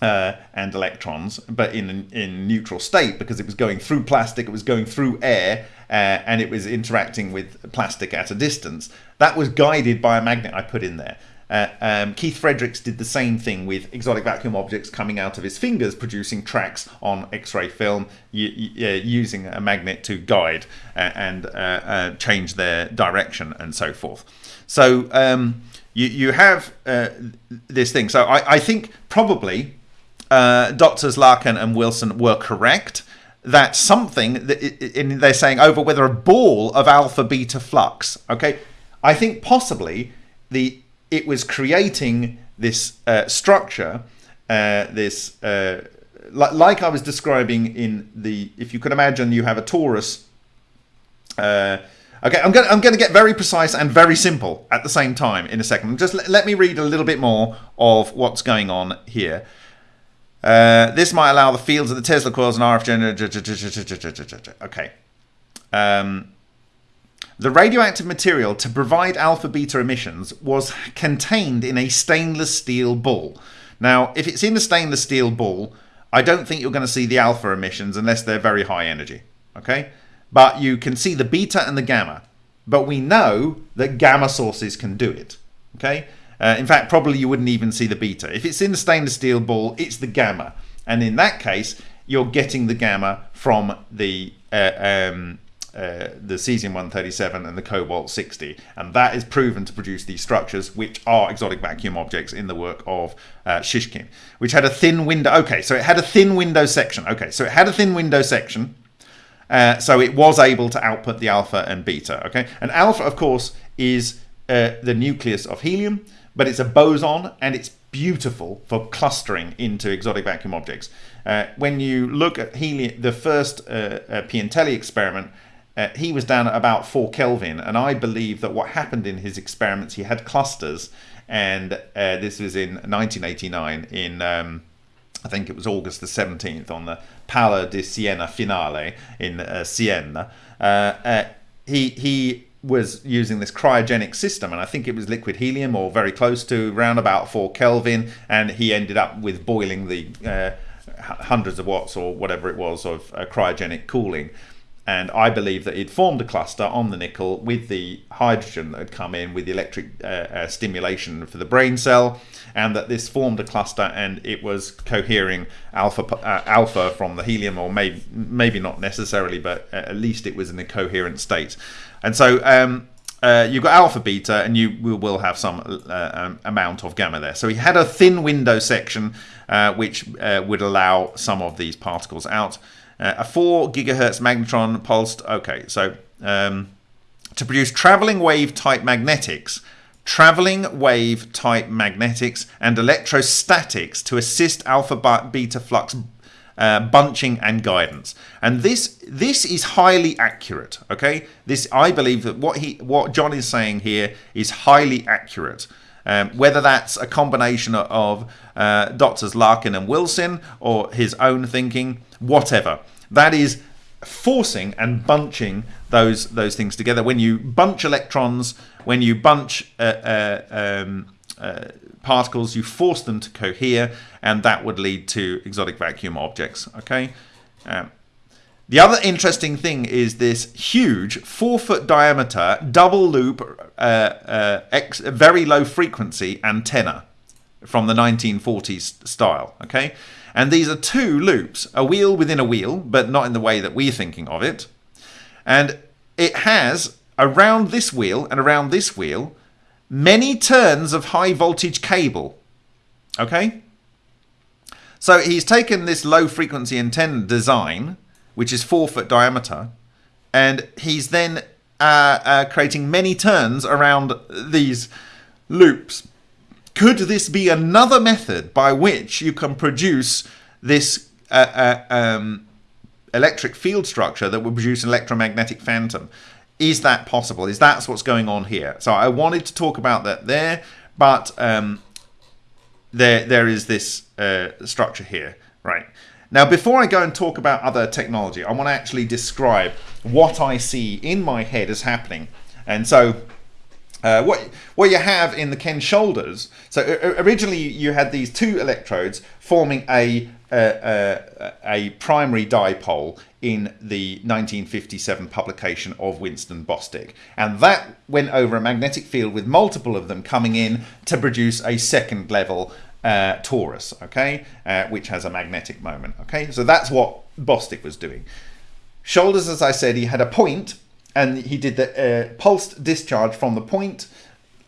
uh, and electrons, but in in neutral state because it was going through plastic, it was going through air, uh, and it was interacting with plastic at a distance. That was guided by a magnet I put in there. Uh, um, Keith Fredericks did the same thing with exotic vacuum objects coming out of his fingers, producing tracks on X-ray film, using a magnet to guide uh, and uh, uh, change their direction and so forth. So um, you you have uh, this thing. So I, I think probably Doctors Larkin and Wilson were correct that something that in, they're saying over whether a ball of alpha beta flux. Okay, I think possibly the it was creating this uh, structure, uh, this uh, like, like I was describing in the. If you could imagine, you have a torus. Uh, okay, I'm going I'm going to get very precise and very simple at the same time in a second. Just let, let me read a little bit more of what's going on here. Uh, this might allow the fields of the Tesla coils and RF generator. Okay. um, the radioactive material to provide alpha beta emissions was contained in a stainless steel ball. Now, if it's in a stainless steel ball, I don't think you're going to see the alpha emissions unless they're very high energy. Okay? But you can see the beta and the gamma. But we know that gamma sources can do it. Okay? Uh, in fact, probably you wouldn't even see the beta. If it's in the stainless steel ball, it's the gamma. And in that case, you're getting the gamma from the uh, um, uh, the cesium-137 and the cobalt-60 and that is proven to produce these structures which are exotic vacuum objects in the work of uh, Shishkin which had a thin window okay so it had a thin window section okay so it had a thin window section uh, so it was able to output the alpha and beta okay and alpha of course is uh, the nucleus of helium but it's a boson and it's beautiful for clustering into exotic vacuum objects. Uh, when you look at helium, the first uh, uh, Piantelli experiment, uh, he was down at about 4 Kelvin, and I believe that what happened in his experiments, he had clusters, and uh, this was in 1989 in, um, I think it was August the 17th, on the Pala di Siena Finale in uh, Siena. he, he was using this cryogenic system and I think it was liquid helium or very close to around about 4 Kelvin and he ended up with boiling the uh, hundreds of watts or whatever it was of uh, cryogenic cooling and I believe that it formed a cluster on the nickel with the hydrogen that had come in with the electric uh, uh, stimulation for the brain cell, and that this formed a cluster and it was cohering alpha uh, alpha from the helium, or maybe maybe not necessarily, but at least it was in a coherent state. And so um, uh, you've got alpha beta, and you will have some uh, um, amount of gamma there. So he had a thin window section uh, which would allow some of these particles out. Uh, a 4 gigahertz magnetron pulsed. Okay, so um, to produce traveling wave type magnetics, traveling wave type magnetics, and electrostatics to assist alpha beta flux uh, bunching and guidance. And this this is highly accurate. Okay, this I believe that what he what John is saying here is highly accurate. Um, whether that's a combination of uh, doctors Larkin and Wilson or his own thinking, whatever. That is forcing and bunching those those things together. When you bunch electrons, when you bunch uh, uh, um, uh, particles, you force them to cohere, and that would lead to exotic vacuum objects. Okay. Um, the other interesting thing is this huge four foot diameter double loop, uh, uh, X, very low frequency antenna from the 1940s style. Okay, and these are two loops, a wheel within a wheel, but not in the way that we're thinking of it. And it has around this wheel and around this wheel many turns of high voltage cable. Okay? So he's taken this low frequency antenna design, which is four foot diameter, and he's then uh, uh, creating many turns around these loops. Could this be another method by which you can produce this uh, uh, um, electric field structure that will produce an electromagnetic phantom? Is that possible? Is that what's going on here? So I wanted to talk about that there, but um, there there is this uh, structure here, right? Now, before I go and talk about other technology, I want to actually describe what I see in my head as happening. And so uh, what what you have in the Ken Shoulders. So originally you had these two electrodes forming a a, a primary dipole in the 1957 publication of Winston Bostick, and that went over a magnetic field with multiple of them coming in to produce a second level uh, torus. Okay, uh, which has a magnetic moment. Okay, so that's what Bostick was doing. Shoulders, as I said, he had a point and he did the uh, pulsed discharge from the point.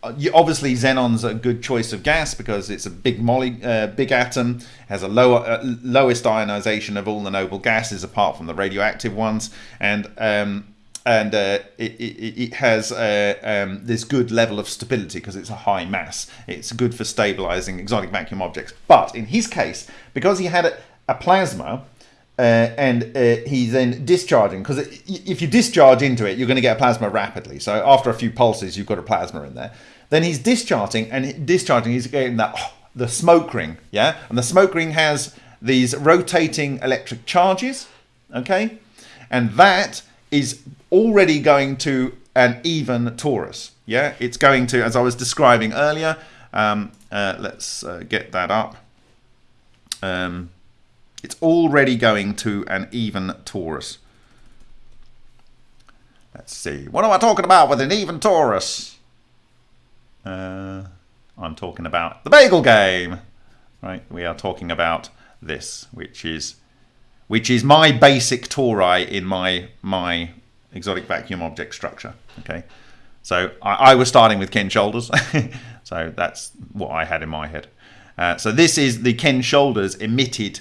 Uh, obviously, xenon's a good choice of gas because it's a big moly, uh, big atom, has a lower, uh, lowest ionization of all the noble gases apart from the radioactive ones, and um, and uh, it, it, it, has uh, um, this good level of stability because it's a high mass. It's good for stabilizing exotic vacuum objects. But in his case, because he had a, a plasma uh, and uh, he's then discharging because if you discharge into it, you're going to get a plasma rapidly. So after a few pulses, you've got a plasma in there. Then he's discharging and discharging. He's getting that oh, the smoke ring, yeah, and the smoke ring has these rotating electric charges, okay, and that is already going to an even torus. Yeah, it's going to, as I was describing earlier. Um, uh, let's uh, get that up. Um, it's already going to an even torus. Let's see. What am I talking about with an even torus? Uh, I'm talking about the bagel game. Right? We are talking about this, which is which is my basic tori in my my exotic vacuum object structure. Okay, so I, I was starting with Ken Shoulders, (laughs) so that's what I had in my head. Uh, so this is the Ken Shoulders emitted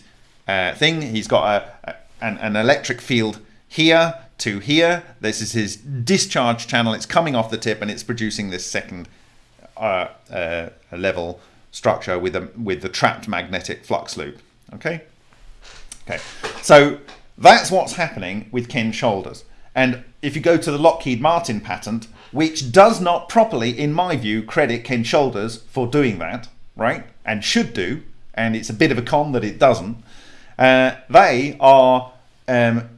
uh, thing. He's got a, a an, an electric field here to here. This is his discharge channel. It's coming off the tip and it's producing this second uh, uh, level structure with a with the trapped magnetic flux loop. Okay. Okay. So that's what's happening with Ken Shoulders. And if you go to the Lockheed Martin patent, which does not properly, in my view, credit Ken Shoulders for doing that, right? And should do, and it's a bit of a con that it doesn't. Uh, they are um,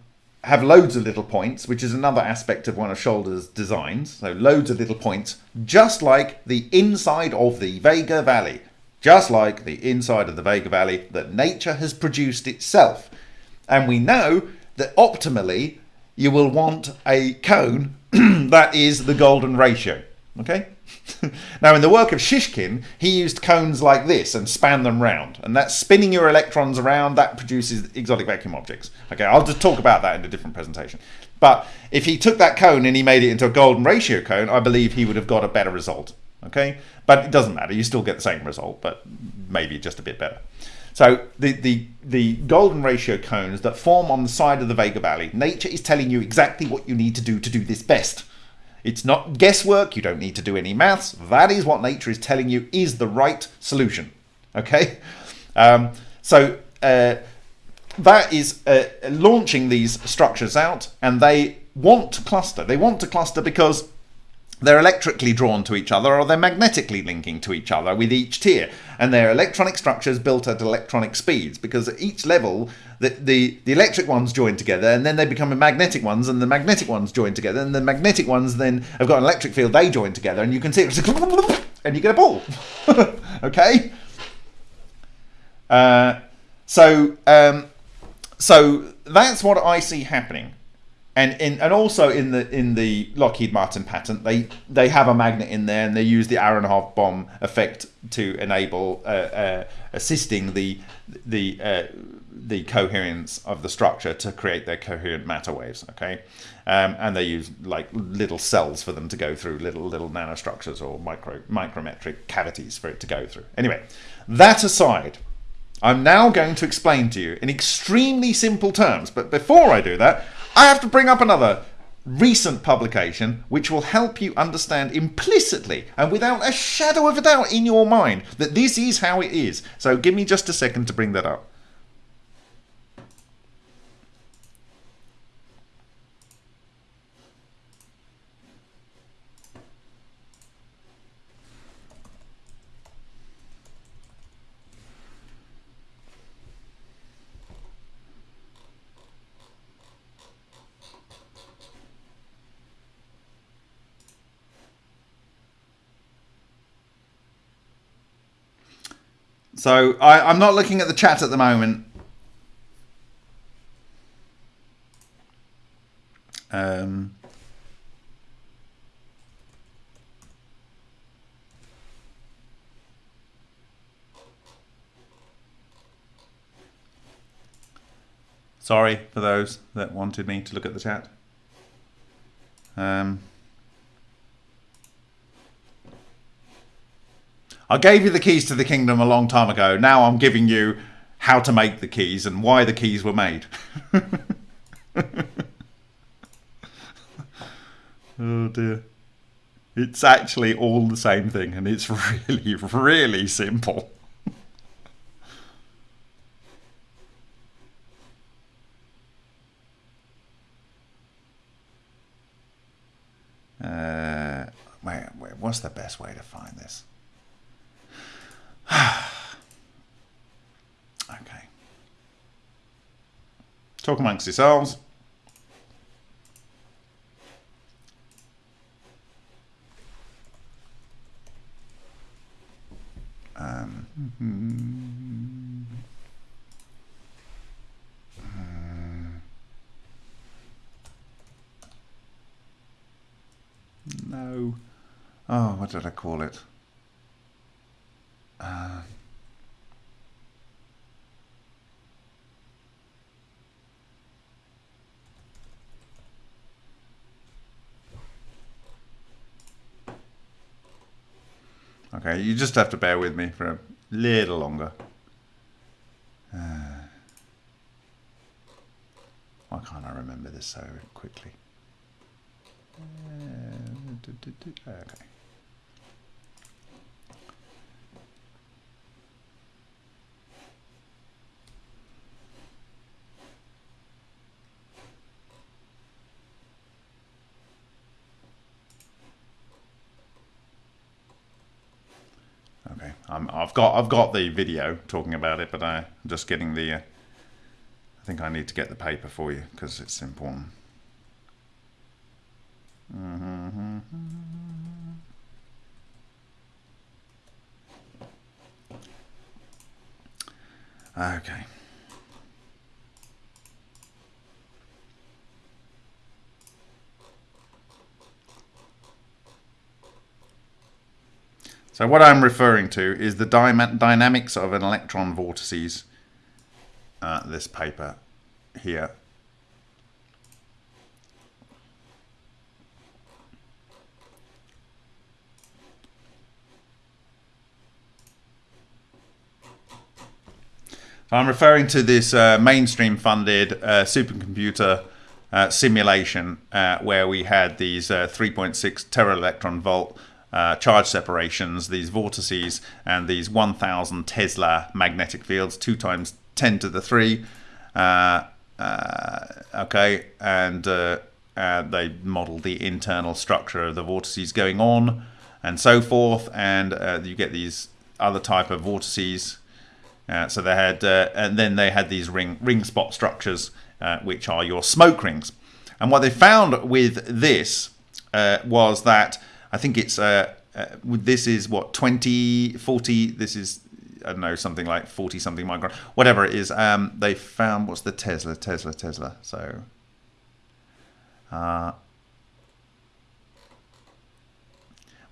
have loads of little points, which is another aspect of one of Shoulders' designs. So loads of little points, just like the inside of the Vega Valley, just like the inside of the Vega Valley that nature has produced itself. And we know that optimally you will want a cone (clears throat) that is the golden ratio. Okay? (laughs) now, in the work of Shishkin, he used cones like this and span them round. And that's spinning your electrons around, that produces exotic vacuum objects. Okay, I'll just talk about that in a different presentation. But if he took that cone and he made it into a golden ratio cone, I believe he would have got a better result. Okay, but it doesn't matter. You still get the same result, but maybe just a bit better. So the, the, the golden ratio cones that form on the side of the Vega Valley, nature is telling you exactly what you need to do to do this best. It's not guesswork. You don't need to do any maths. That is what nature is telling you is the right solution. Okay? Um, so uh, that is uh, launching these structures out and they want to cluster. They want to cluster because they're electrically drawn to each other or they're magnetically linking to each other with each tier. And they're electronic structures built at electronic speeds because at each level, the, the, the electric ones join together and then they become magnetic ones and the magnetic ones join together and the magnetic ones then have got an electric field, they join together and you can see it (laughs) and you get a ball. (laughs) okay? Uh, so, um, so that's what I see happening and in, and also in the in the Lockheed Martin patent, they they have a magnet in there, and they use the Aharonov-Bohm effect to enable uh, uh, assisting the the uh, the coherence of the structure to create their coherent matter waves. Okay, um, and they use like little cells for them to go through, little little nanostructures or micro micrometric cavities for it to go through. Anyway, that aside. I'm now going to explain to you in extremely simple terms, but before I do that, I have to bring up another recent publication which will help you understand implicitly and without a shadow of a doubt in your mind that this is how it is. So give me just a second to bring that up. So I, I'm not looking at the chat at the moment. Um, sorry for those that wanted me to look at the chat. Um, I gave you the keys to the kingdom a long time ago. Now I'm giving you how to make the keys and why the keys were made. (laughs) oh dear. It's actually all the same thing and it's (laughs) really, really simple. (laughs) uh, wait, wait, what's the best way to find this? (sighs) okay. Talk amongst yourselves. Um, hmm. Hmm. Hmm. no. Oh, what did I call it? Uh, okay, you just have to bear with me for a little longer. Uh, why can't I remember this so quickly? Okay. Okay, I'm, I've got I've got the video talking about it, but I'm just getting the. Uh, I think I need to get the paper for you because it's important. Mm-hmm. Okay. So what I'm referring to is the dynamics of an electron vortices, uh, this paper here. I'm referring to this uh, mainstream funded uh, supercomputer uh, simulation uh, where we had these uh, 3.6 tera electron volt uh, charge separations, these vortices, and these 1000 Tesla magnetic fields, 2 times 10 to the 3. okay, and they modeled the internal structure of the vortices going on and so forth, and you get these other type of vortices uh, so they had, uh, and then they had these ring ring spot structures, uh, which are your smoke rings. And what they found with this uh, was that I think it's uh, this is what 20, 40. This is I don't know something like 40 something micron, whatever it is. Um, they found what's the Tesla, Tesla, Tesla. So.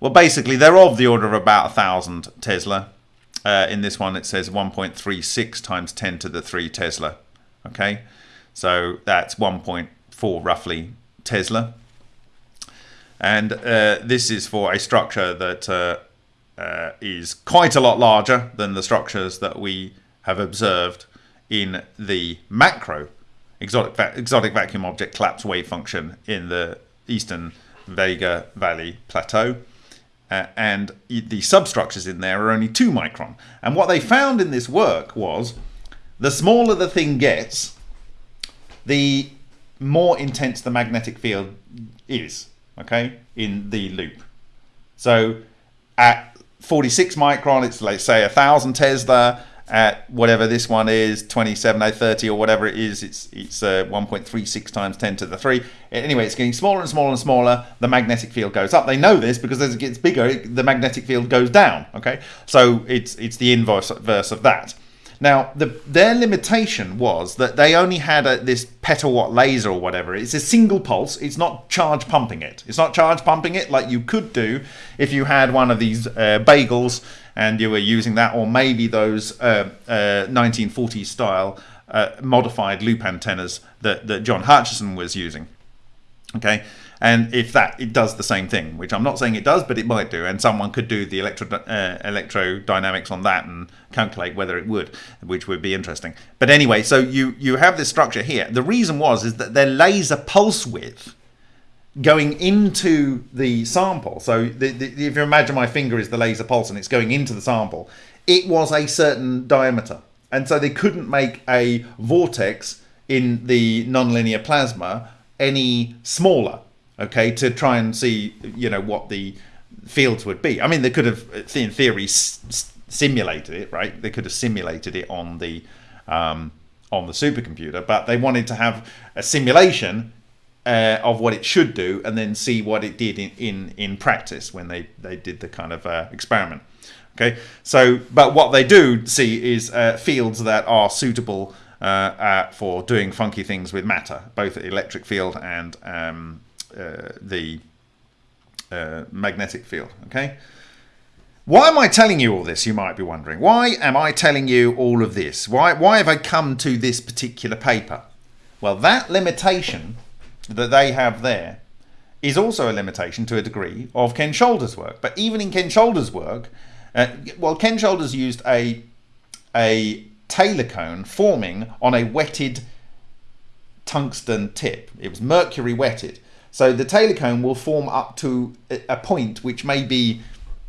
well, basically, they're of the order of about a thousand Tesla. Uh, in this one, it says 1.36 times 10 to the 3 Tesla. Okay, so that's 1.4 roughly Tesla. And uh, this is for a structure that uh, uh, is quite a lot larger than the structures that we have observed in the macro exotic, va exotic vacuum object collapse wave function in the eastern Vega Valley Plateau uh, and the substructures in there are only 2 micron. And what they found in this work was the smaller the thing gets, the more intense the magnetic field is, okay, in the loop. So at 46 micron, it's let's say a thousand Tesla, at whatever this one is 2730 or whatever it is it's it's uh, 1.36 times 10 to the 3 anyway it's getting smaller and smaller and smaller. The magnetic field goes up. They know this because as it gets bigger the magnetic field goes down okay? So it's it's the inverse of that now, the, their limitation was that they only had a, this petawatt laser or whatever. It's a single pulse. It's not charge pumping it. It's not charge pumping it like you could do if you had one of these uh, bagels and you were using that, or maybe those uh, uh, 1940s style uh, modified loop antennas that, that John Hutchison was using. Okay, and if that it does the same thing, which I'm not saying it does, but it might do, and someone could do the electro uh, electrodynamics on that and calculate whether it would, which would be interesting. But anyway, so you you have this structure here. The reason was is that their laser pulse width going into the sample. So the, the, if you imagine my finger is the laser pulse and it's going into the sample, it was a certain diameter, and so they couldn't make a vortex in the nonlinear plasma any smaller okay, to try and see, you know, what the fields would be. I mean, they could have, in theory, simulated it, right? They could have simulated it on the um, on the supercomputer, but they wanted to have a simulation uh, of what it should do and then see what it did in, in, in practice when they, they did the kind of uh, experiment. Okay, so but what they do see is uh, fields that are suitable uh, uh, for doing funky things with matter, both electric field and um, uh, the magnetic field. Okay. Why am I telling you all this? You might be wondering. Why am I telling you all of this? Why, why have I come to this particular paper? Well, that limitation that they have there is also a limitation to a degree of Ken Shoulders' work. But even in Ken Shoulders' work, uh, well, Ken Shoulders used a, a Taylor cone forming on a wetted tungsten tip. It was mercury wetted. So the Taylor cone will form up to a point which may be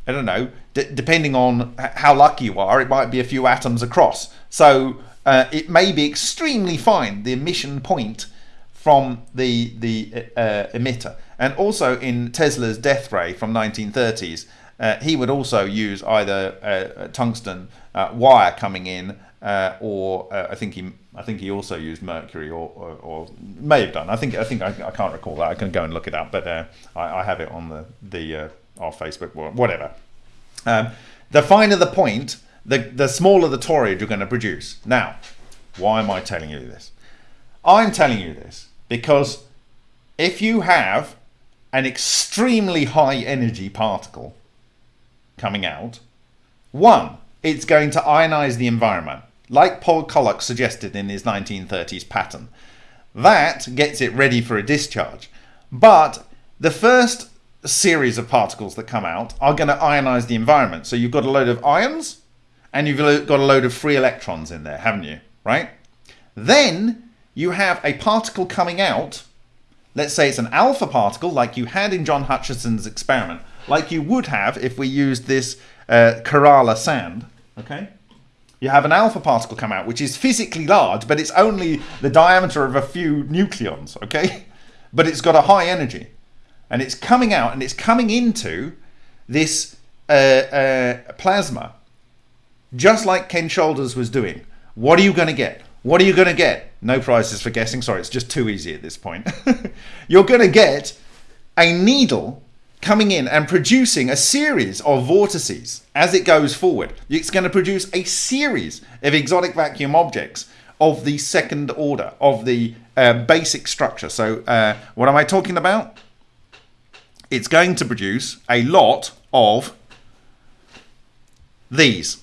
I don't know, depending on how lucky you are, it might be a few atoms across. So uh, it may be extremely fine, the emission point from the, the uh, emitter. And also in Tesla's death ray from 1930s, uh, he would also use either a tungsten uh, wire coming in uh, or uh, I think he I think he also used mercury or, or, or, may have done. I think I think I, I, can't recall that. I can go and look it up, but I, I, have it on the the or Facebook, whatever. Um, the finer the point, the, the smaller the toroid you're going to produce. Now, why am I telling you this? I'm telling you this because if you have an extremely high energy particle coming out, one, it's going to ionize the environment, like Paul Koloc suggested in his 1930s pattern. That gets it ready for a discharge. But the first series of particles that come out are going to ionize the environment. So you've got a load of ions and you've got a load of free electrons in there, haven't you? Right? Then you have a particle coming out. Let's say it's an alpha particle like you had in John Hutchison's experiment, like you would have if we used this uh, Kerala sand. Okay? You have an alpha particle come out, which is physically large, but it's only the diameter of a few nucleons, okay? (laughs) But it's got a high energy and it's coming out and it's coming into this uh, uh, plasma, just like Ken Shoulders was doing. What are you going to get? What are you going to get? No prizes for guessing. Sorry, it's just too easy at this point. (laughs) You're going to get a needle coming in and producing a series of vortices as it goes forward. It's going to produce a series of exotic vacuum objects of the second order, of the uh, basic structure. So, uh, what am I talking about? it's going to produce a lot of these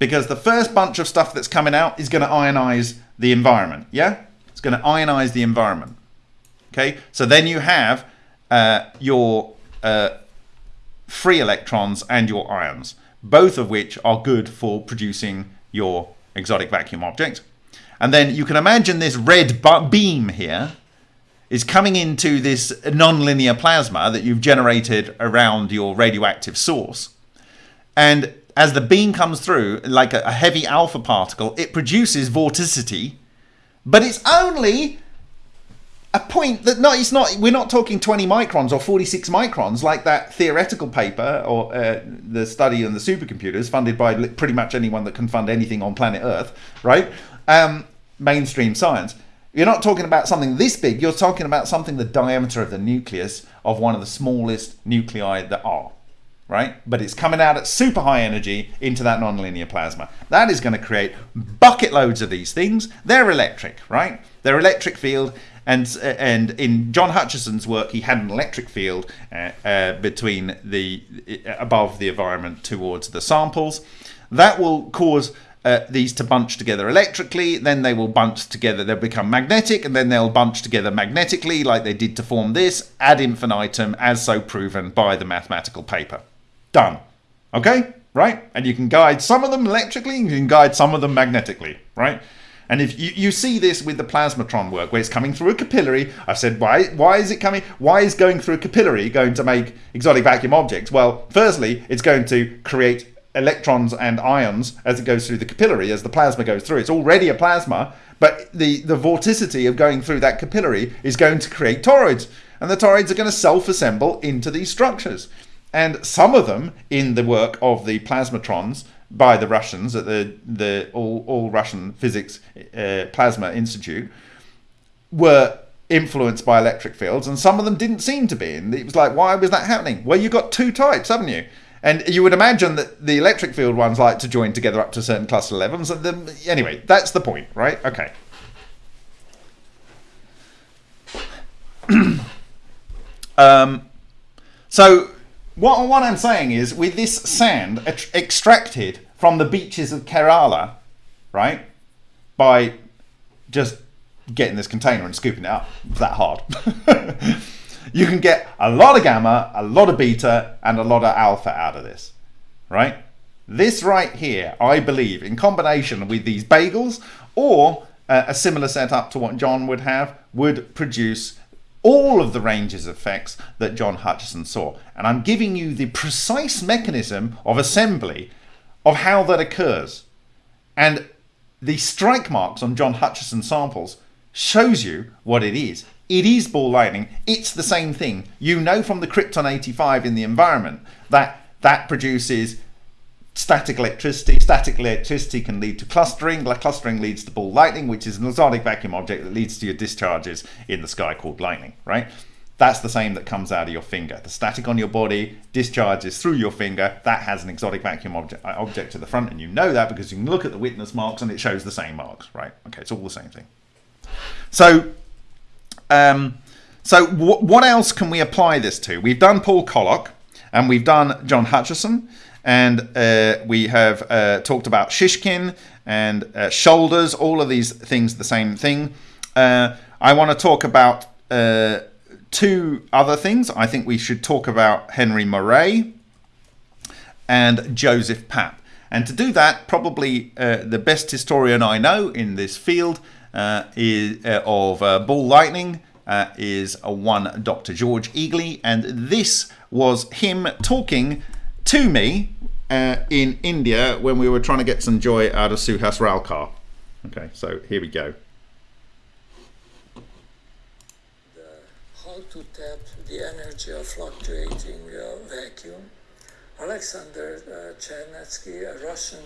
because the first bunch of stuff that's coming out is going to ionize the environment. Yeah, it's going to ionize the environment. Okay, so then you have uh, your uh, free electrons and your ions, both of which are good for producing your exotic vacuum object. And then you can imagine this red beam here is coming into this nonlinear plasma that you've generated around your radioactive source. And as the beam comes through, like a, heavy alpha particle, it produces vorticity, but it's only a point that no, it's not. We're not talking 20 microns or 46 microns like that theoretical paper or uh, the study on the supercomputers funded by pretty much anyone that can fund anything on planet Earth, right? Um, mainstream science. You're not talking about something this big, you're talking about something the diameter of the nucleus of one of the smallest nuclei that are, right? But it's coming out at super high energy into that nonlinear plasma. That is going to create bucket loads of these things. They're electric, right? They're electric field. And, and in John Hutchison's work, he had an electric field uh, uh, between the above the environment towards the samples. That will cause uh, these to bunch together electrically, then they will bunch together, they'll become magnetic, and then they'll bunch together magnetically, like they did to form this, ad infinitum, as so proven by the mathematical paper. Done. Okay? Right? And you can guide some of them electrically, you can guide some of them magnetically, right? And if you, you see this with the plasmatron work, where it's coming through a capillary, I've said, why, why is it coming? Why is going through a capillary going to make exotic vacuum objects? Well, firstly, it's going to create electrons and ions as it goes through the capillary, as the plasma goes through. It's already a plasma, but the, the vorticity of going through that capillary is going to create toroids. And the toroids are going to self-assemble into these structures. And some of them, in the work of the plasmatrons by the Russians at the, the All, All Russian Physics uh, Plasma Institute, were influenced by electric fields, and some of them didn't seem to be. And it was like, why was that happening? Well, you've got two types, haven't you? And you would imagine that the electric field ones like to join together up to certain cluster levels. Anyway, that's the point, right? Okay. (clears throat) um, so what, what I'm saying is, with this sand extracted from the beaches of Kerala, right, by just getting this container and scooping it up, that hard. (laughs) you can get a lot of gamma, a lot of beta, and a lot of alpha out of this, right? This right here, I believe, in combination with these bagels or uh, a similar setup to what John would have, would produce all of the ranges of effects that John Hutchison saw. And I'm giving you the precise mechanism of assembly of how that occurs. And the strike marks on John Hutchison samples shows you what it is. It is ball lightning. It's the same thing. You know from the Krypton 85 in the environment that that produces static electricity. Static electricity can lead to clustering. Clustering leads to ball lightning, which is an exotic vacuum object that leads to your discharges in the sky called lightning, right? That's the same that comes out of your finger. The static on your body discharges through your finger. That has an exotic vacuum object, uh, object to the front, and you know that because you can look at the witness marks and it shows the same marks, right? Okay, it's all the same thing. So, um, so what else can we apply this to? We've done Paul Koloc and we've done John Hutchison and uh, we have uh, talked about Shishkin and uh, shoulders, all of these things the same thing. Uh, I want to talk about uh, two other things. I think we should talk about Henry Moray and Joseph Papp. And to do that, probably uh, the best historian I know in this field is of ball lightning is one Dr. George Egely, and this was him talking to me uh, in India when we were trying to get some joy out of Suhas Ralekar. Okay, so here we go. The, how to tap the energy of fluctuating uh, vacuum. Alexander uh, Chernetsky, a Russian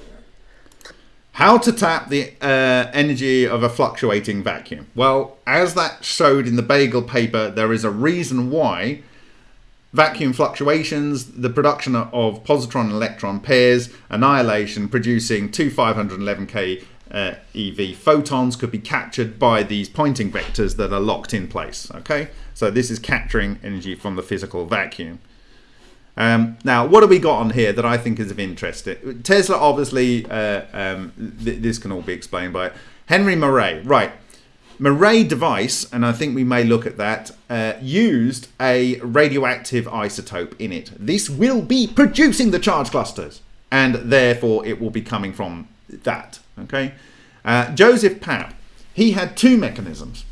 how to tap the uh, energy of a fluctuating vacuum? Well, as that showed in the Bagel paper, there is a reason why vacuum fluctuations, the production of positron and electron pairs, annihilation, producing two 511k uh, EV photons could be captured by these Poynting vectors that are locked in place. Okay, so this is capturing energy from the physical vacuum. Um, now, what have we got on here that I think is of interest? Tesla, obviously, uh, um, th this can all be explained by Henry Moray. Right, Moray device, and I think we may look at that, uh, used a radioactive isotope in it. This will be producing the charge clusters, and therefore it will be coming from that. Okay, uh, Joseph Papp, he had two mechanisms.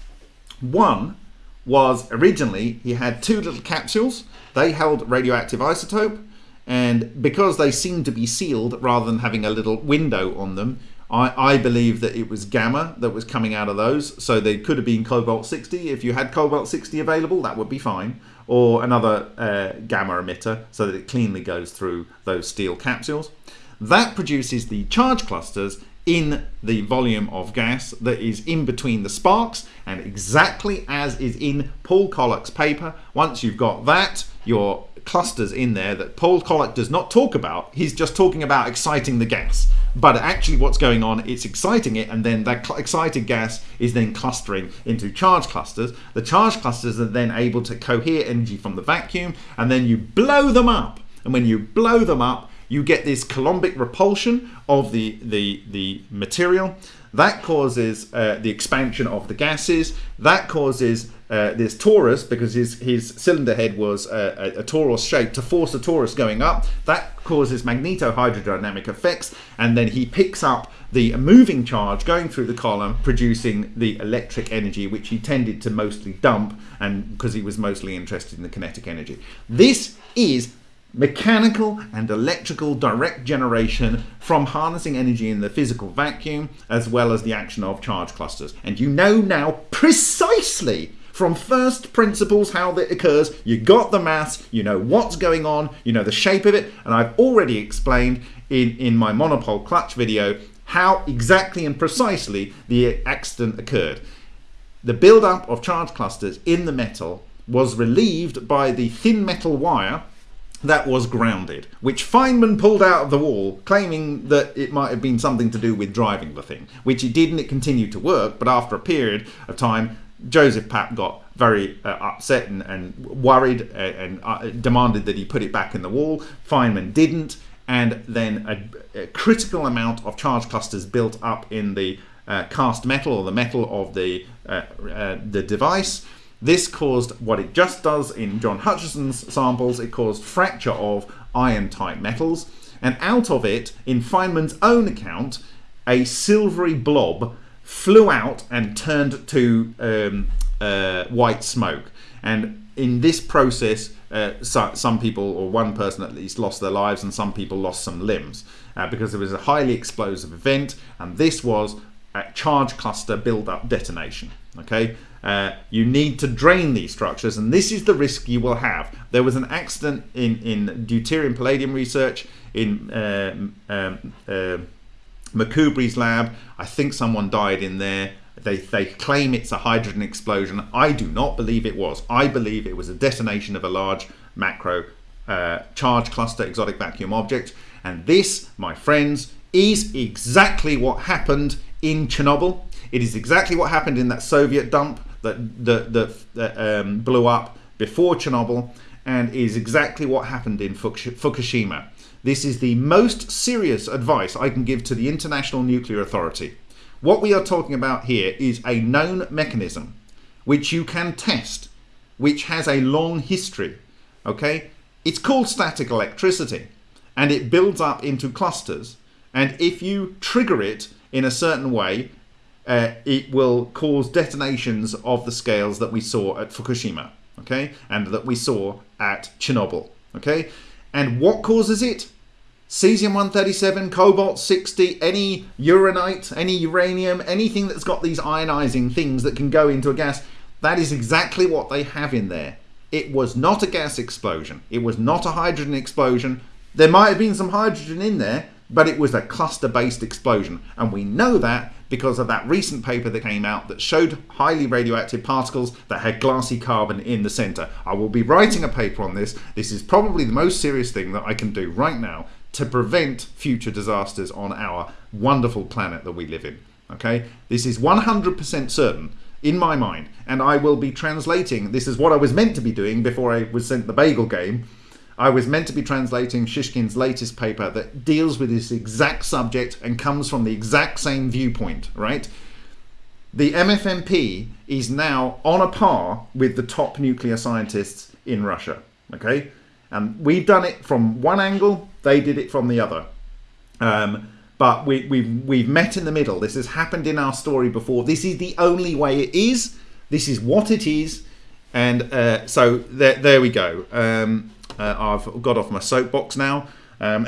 One was originally he had two little capsules. They held radioactive isotope, and because they seemed to be sealed rather than having a little window on them, I, I believe that it was gamma that was coming out of those. So they could have been cobalt 60. If you had cobalt 60 available, that would be fine. Or another uh, gamma emitter so that it cleanly goes through those steel capsules. That produces the charge clusters in the volume of gas that is in between the sparks and exactly as is in Paul Koloc's paper. Once you've got that, your clusters in there that Paul Koloc does not talk about. He's just talking about exciting the gas. But actually what's going on, it's exciting it and then that excited gas is then clustering into charge clusters. The charge clusters are then able to cohere energy from the vacuum and then you blow them up. And when you blow them up, you get this coulombic repulsion of the, the, the material. That causes uh, the expansion of the gases. That causes uh, this torus, because his, his cylinder head was a, a, a torus shape, to force the torus going up. That causes magneto-hydrodynamic effects, and then he picks up the moving charge going through the column, producing the electric energy, which he tended to mostly dump, and because he was mostly interested in the kinetic energy. This is mechanical and electrical direct generation from harnessing energy in the physical vacuum as well as the action of charge clusters. And you know now precisely from first principles how that occurs. You got the mass you know what's going on, you know the shape of it, and I've already explained in, in my monopole clutch video how exactly and precisely the accident occurred. the build-up of charge clusters in the metal was relieved by the thin metal wire that was grounded, which Feynman pulled out of the wall, claiming that it might have been something to do with driving the thing, which it did and it continued to work, but after a period of time, Joseph Papp got very uh, upset and, and worried uh, and uh, demanded that he put it back in the wall. Feynman didn't, and then a, a critical amount of charge clusters built up in the uh, cast metal or the metal of the uh, uh, the device. This caused what it just does in John Hutchison's samples. It caused fracture of iron-type metals, and out of it, in Feynman's own account, a silvery blob flew out and turned to um, uh, white smoke. And in this process, uh, so, some people, or one person at least, lost their lives, and some people lost some limbs uh, because it was a highly explosive event, and this was a charge cluster build-up detonation. Okay, uh, you need to drain these structures, and this is the risk you will have. There was an accident in in deuterium palladium research in um, um, uh, lab. I think someone died in there. They, they claim it's a hydrogen explosion. I do not believe it was. I believe it was a detonation of a large macro uh, charge cluster exotic vacuum object. And this, my friends, is exactly what happened in Chernobyl. It is exactly what happened in that Soviet dump that, that, that, that um, blew up before Chernobyl and is exactly what happened in Fukushima. This is the most serious advice I can give to the International Nuclear Authority. What we are talking about here is a known mechanism which you can test, which has a long history. Okay? It's called static electricity and it builds up into clusters. And if you trigger it in a certain way, uh, it will cause detonations of the scales that we saw at Fukushima, okay, and that we saw at Chernobyl, okay. And what causes it? Cesium-137, cobalt-60, any uranite, any uranium, anything that's got these ionizing things that can go into a gas, that is exactly what they have in there. It was not a gas explosion. It was not a hydrogen explosion. There might have been some hydrogen in there, but it was a cluster-based explosion. And we know that because of that recent paper that came out that showed highly radioactive particles that had glassy carbon in the center. I will be writing a paper on this. This is probably the most serious thing that I can do right now to prevent future disasters on our wonderful planet that we live in. Okay, this is 100% certain in my mind, and I will be translating. This is what I was meant to be doing before I was sent the bagel game. I was meant to be translating Shishkin's latest paper that deals with this exact subject and comes from the exact same viewpoint, right? The MFMP is now on a par with the top nuclear scientists in Russia, okay? And we've done it from one angle, they did it from the other. Um, but we, we've, we've met in the middle. This has happened in our story before. This is the only way it is. This is what it is. And uh, so there, there we go. Um, uh, I've got off my soapbox now. Um,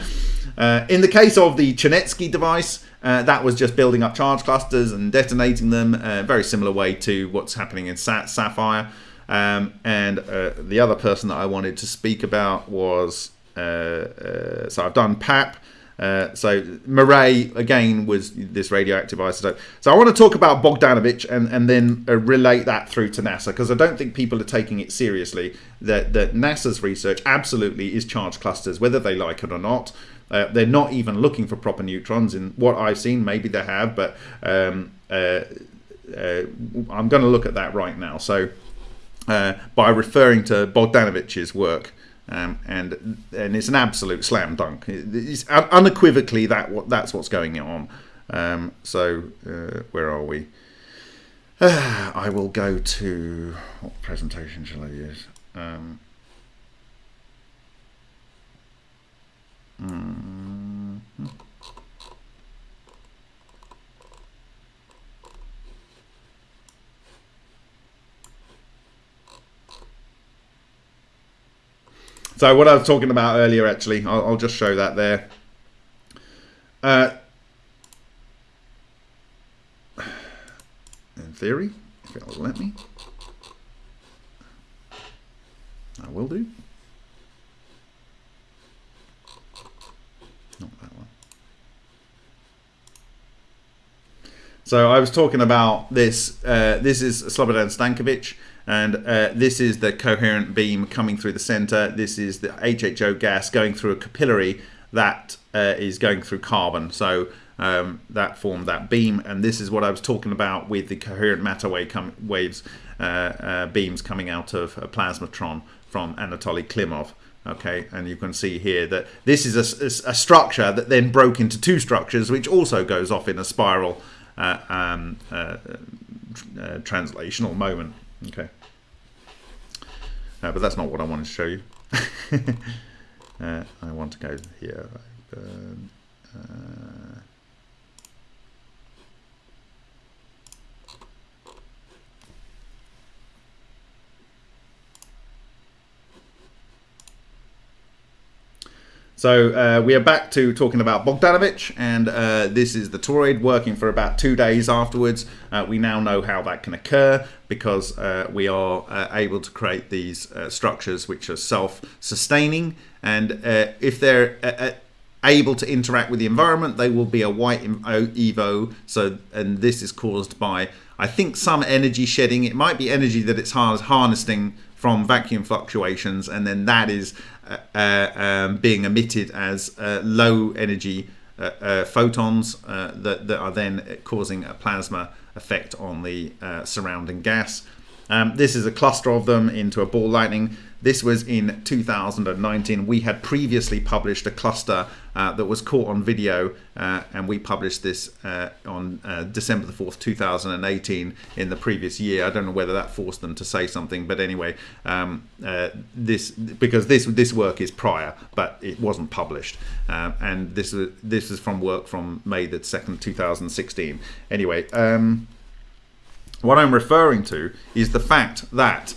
(laughs) uh, in the case of the Chernetsky device, uh, that was just building up charge clusters and detonating them. Uh, very similar way to what's happening in Sapphire. Um, and uh, the other person that I wanted to speak about was uh, so I've done Papp. Uh, so Moray again was this radioactive isotope. So I want to talk about Bogdanovich and and then uh, relate that through to NASA because I don't think people are taking it seriously. That that NASA's research absolutely is charge clusters, whether they like it or not. Uh, they're not even looking for proper neutrons in what I've seen. Maybe they have, but um, I'm going to look at that right now. So uh, by referring to Bogdanovich's work. Um, and and it's an absolute slam dunk. It's unequivocally that what that's what's going on. Um, so uh, where are we? Uh, (sighs) I will go to what presentation shall I use? Um, mm -hmm. So what I was talking about earlier, actually, I'll, I'll just show that there. Uh, in theory, if it'll let me, I will do. Not that one. So I was talking about this. Uh, this is Slobodan Stankovic, and uh, this is the coherent beam coming through the center. This is the HHO gas going through a capillary that uh, is going through carbon. So um, that formed that beam, and this is what I was talking about with the coherent matter wave waves uh, uh, beams coming out of a plasmatron from Anatoly Klimov. Okay? And you can see here that this is a, a, structure that then broke into two structures which also goes off in a spiral uh, um, uh, uh, translational moment. Okay uh, but that's not what I wanted to show you. (laughs) Uh, I want to go here uh, So uh, we are back to talking about Bogdanovich, and uh, this is the toroid working for about two days afterwards. Uh, we now know how that can occur because uh, we are uh, able to create these uh, structures which are self-sustaining, and if they're able to interact with the environment, they will be a white evo. So, and this is caused by, I think, some energy shedding. It might be energy that it's harnessing from vacuum fluctuations, and then that is uh, um, being emitted as uh, low energy uh, uh, photons that, that are then causing a plasma effect on the surrounding gas. Um, this is a cluster of them into a ball lightning. This was in 2019. We had previously published a cluster uh, that was caught on video, uh, and we published this uh, on uh, December the 4th, 2018, in the previous year. I don't know whether that forced them to say something, but anyway, um, uh, this because this this work is prior, but it wasn't published, uh, and this is this is from work from May the 2nd, 2016. Anyway. Um, what I'm referring to is the fact that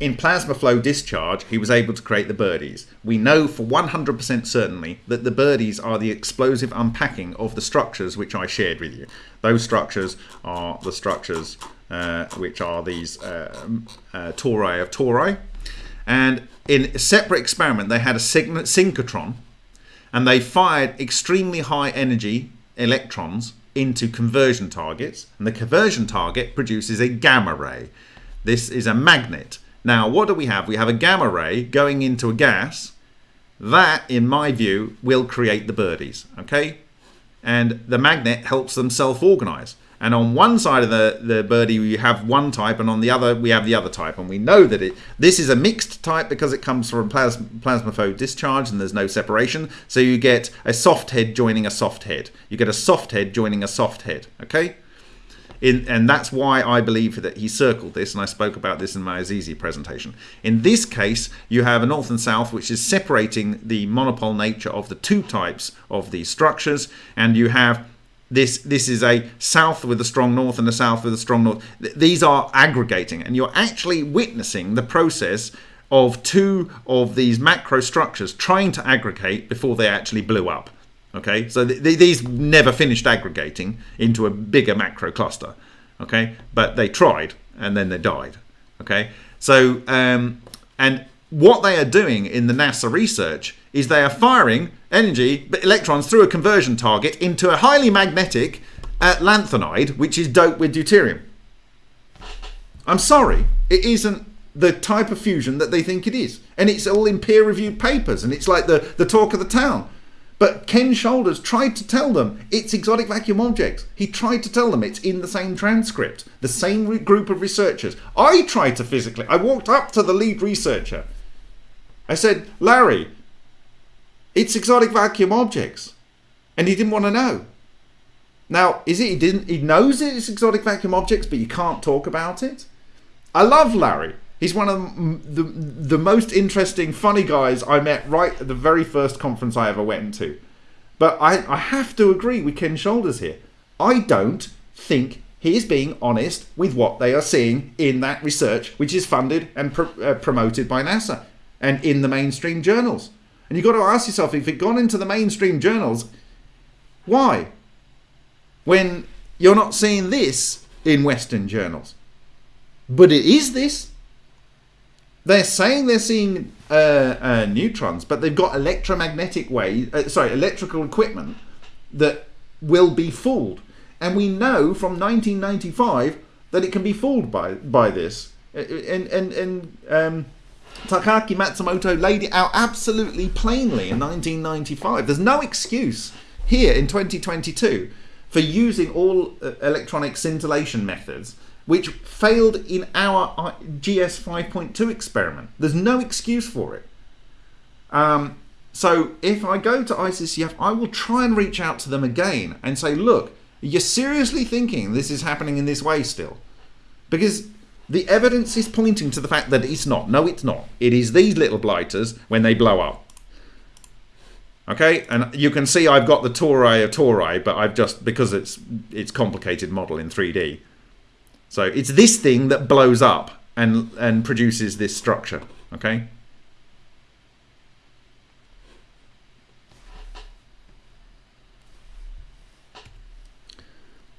in plasma flow discharge, he was able to create the birdies. We know for 100% certainly that the birdies are the explosive unpacking of the structures which I shared with you. Those structures are the structures uh, which are these uh, uh, tori of tori. And in a separate experiment, they had a synchrotron and they fired extremely high energy electrons into conversion targets. And the conversion target produces a gamma ray. This is a magnet now, what do we have? We have a gamma ray going into a gas. That, in my view, will create the birdies, okay? And the magnet helps them self-organize. And on one side of the, the birdie, we have one type, and on the other, we have the other type. And we know that it this is a mixed type because it comes from plasma, plasma flow discharge and there's no separation. So you get a soft head joining a soft head. You get a soft head joining a soft head, okay? In, and that's why I believe that he circled this, and I spoke about this in my Azizi presentation. In this case, you have a north and south, which is separating the monopole nature of the two types of these structures, and you have this this is a south with a strong north and a south with a strong north. These are aggregating, and you're actually witnessing the process of two of these macro structures trying to aggregate before they actually blew up. Okay, so th th these never finished aggregating into a bigger macro cluster. Okay, but they tried and then they died. Okay, so um, and what they are doing in the NASA research is they are firing energy, electrons through a conversion target into a highly magnetic uh, lanthanide, which is doped with deuterium. I'm sorry, it isn't the type of fusion that they think it is. And it's all in peer-reviewed papers, and it's like the, the talk of the town. But Ken Shoulders tried to tell them it's exotic vacuum objects. He tried to tell them it's in the same transcript, the same group of researchers. I tried to physically, I walked up to the lead researcher. I said, Larry, it's exotic vacuum objects. And he didn't want to know. Now, is it he didn't he knows it's exotic vacuum objects, but you can't talk about it? I love Larry. He's one of the, the most interesting, funny guys I met right at the very first conference I ever went to. But I, I have to agree with Ken Shoulders here. I don't think he is being honest with what they are seeing in that research, which is funded and uh, promoted by NASA and in the mainstream journals. And you've got to ask yourself if it gone into the mainstream journals, why? When you're not seeing this in Western journals. But it is this. They're saying they're seeing uh, uh, neutrons, but they've got electromagnetic way, uh, sorry, electrical equipment that will be fooled. And we know from 1995 that it can be fooled by by this. And and and um, Takaaki Matsumoto laid it out absolutely plainly in 1995. There's no excuse here in 2022 for using all uh, electronic scintillation methods which failed in our uh, GS 5.2 experiment. There's no excuse for it. Um, so if I go to ICCF, I will try and reach out to them again and say, look, you're seriously thinking this is happening in this way still? Because the evidence is pointing to the fact that it's not. No, it's not. It is these little blighters when they blow up. Okay, and you can see I've got the tori of tori, but I've just, because it's it's complicated model in 3D. So it's this thing that blows up and, and produces this structure, okay?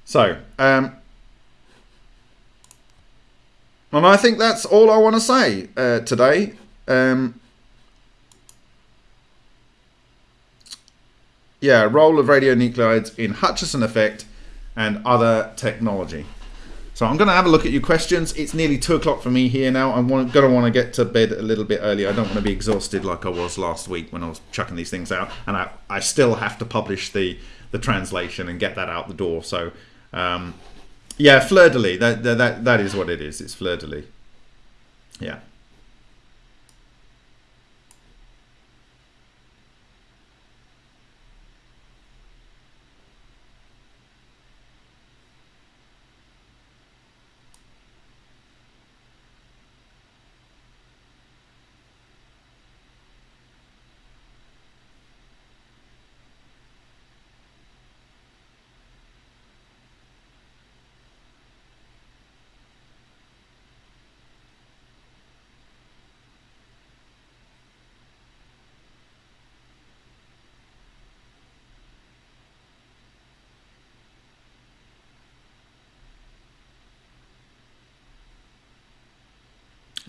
So, um, and I think that's all I want to say uh, today. Um, yeah, role of radionuclides in Hutchison effect and other technology. So I'm going to have a look at your questions. It's nearly two o'clock for me here now. I'm going to want to get to bed a little bit early. I don't want to be exhausted like I was last week when I was chucking these things out, and I, I still have to publish the the translation and get that out the door. So um, yeah, fleur de lis. That, that, that is what it is. It's fleur de lis. Yeah.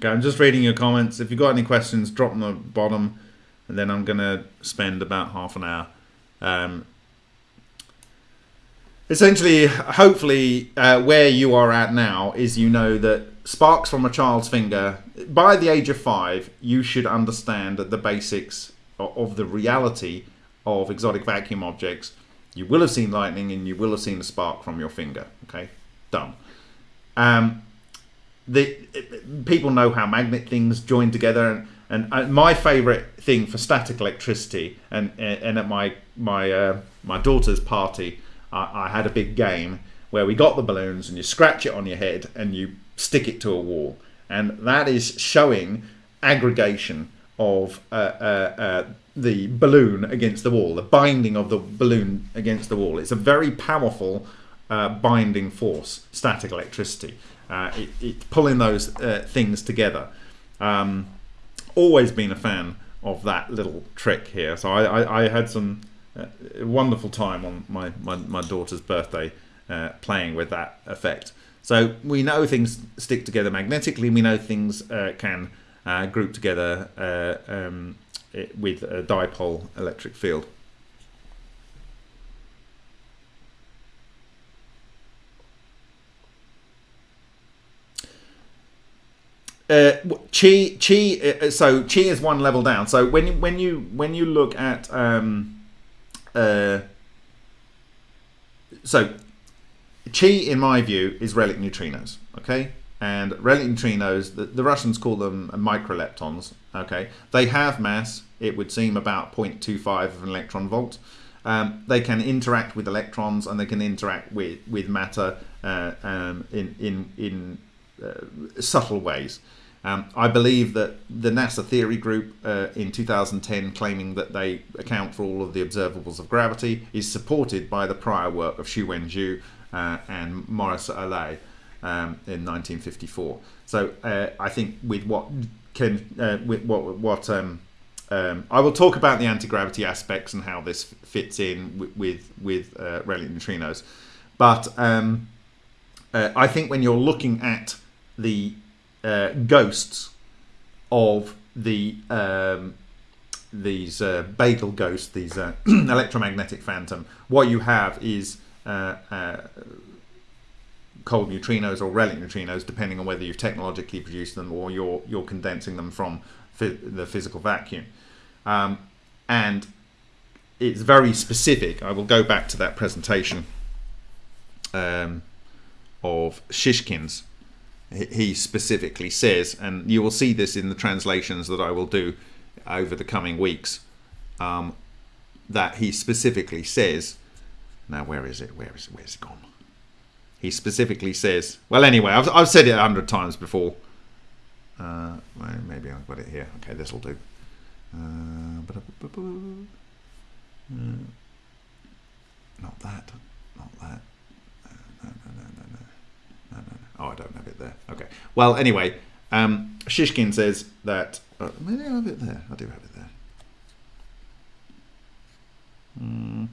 Okay, I'm just reading your comments. If you've got any questions, drop them at the bottom, and then I'm going to spend about half an hour. Um, essentially, hopefully, uh, where you are at now is you know that sparks from a child's finger, by the age of five, you should understand the basics of the reality of exotic vacuum objects. You will have seen lightning and you will have seen a spark from your finger. Okay, done. Um, the people know how magnet things join together and, and, my favorite thing for static electricity and and at my my uh, my daughter's party I, I, had a big game where we got the balloons and you scratch it on your head and you stick it to a wall. And that is showing aggregation of uh, uh, uh the balloon against the wall the binding of the balloon against the wall. It's a very powerful uh, binding force static electricity uh, it, it, pulling those uh, things together. Um, always been a fan of that little trick here. So I, I, I had some uh, wonderful time on my, my, my daughter's birthday uh, playing with that effect. So we know things stick together magnetically. We know things uh, can uh, group together um, with a dipole electric field. Uh, chi chi uh, so chi is one level down. So when you when you when you look at um uh so chi in my view is relic neutrinos okay? And relic neutrinos the, the russians call them microleptons okay? They have mass it would seem about 0.25 of an electron volt. Um, they can interact with electrons and they can interact with with matter uh, um, in in in uh, subtle ways. Um, I believe that the NASA theory group uh, in 2010 claiming that they account for all of the observables of gravity is supported by the prior work of Xu Wenju uh, and Maurice Allais um, in 1954. So uh, I think with what can uh, with what what um, um, I will talk about the anti-gravity aspects and how this fits in with with, with uh, relic neutrinos, but um, uh, I think when you're looking at the uh, ghosts of the um, these uh, ghosts, these uh, (clears throat) electromagnetic phantom, what you have is uh, uh, cold neutrinos or relic neutrinos, depending on whether you've technologically produced them or you're you're condensing them from the physical vacuum. Um, and it's very specific. I will go back to that presentation um, of Shishkin's. He specifically says, and you will see this in the translations that I will do over the coming weeks, um, that he specifically says, now where is it? Where is it? Where's it gone? He specifically says, well, anyway, I've, I've said it a hundred times before. Uh, maybe I've got it here. Okay, this will do. Uh, uh. Not that. Uh, no, no, no, no, no. No, no, no. Oh, I don't have it there. Okay. Well, anyway, um, Shishkin says that. Uh, maybe I have it there. I do have it there. Mm.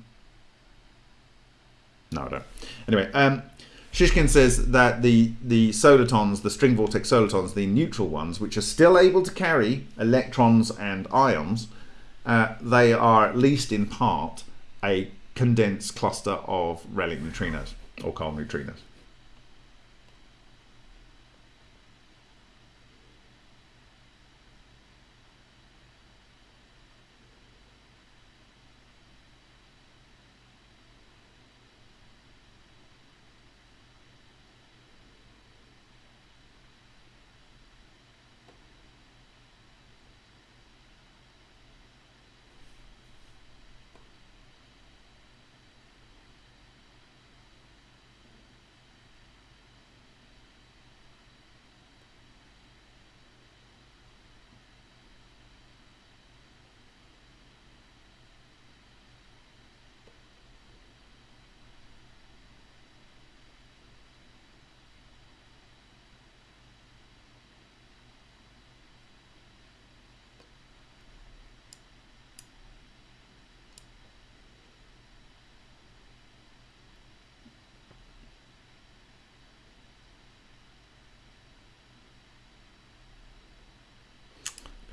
No, I don't. Anyway, um, Shishkin says that the, the solitons, the string vortex solitons, the neutral ones, which are still able to carry electrons and ions, uh, they are at least in part a condensed cluster of relic neutrinos or cold neutrinos.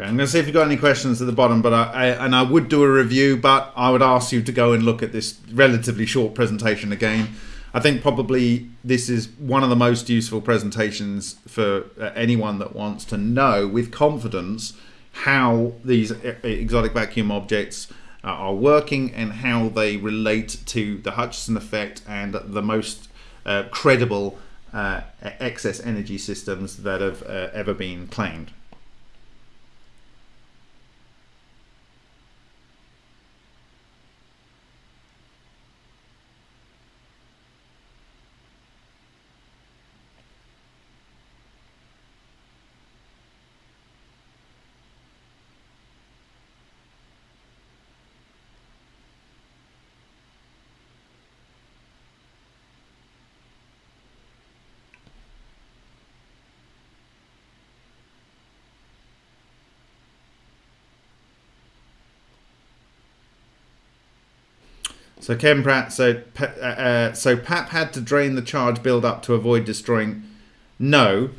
I'm going to see if you've got any questions at the bottom, but I, I, and I would do a review, but I would ask you to go and look at this relatively short presentation again. I think probably this is one of the most useful presentations for uh, anyone that wants to know with confidence how these uh, exotic vacuum objects uh, are working and how they relate to the Hutchison effect and the most uh, credible uh, excess energy systems that have uh, ever been claimed. So Ken Pratt, so uh, uh, so Papp had to drain the charge build up to avoid destroying. No,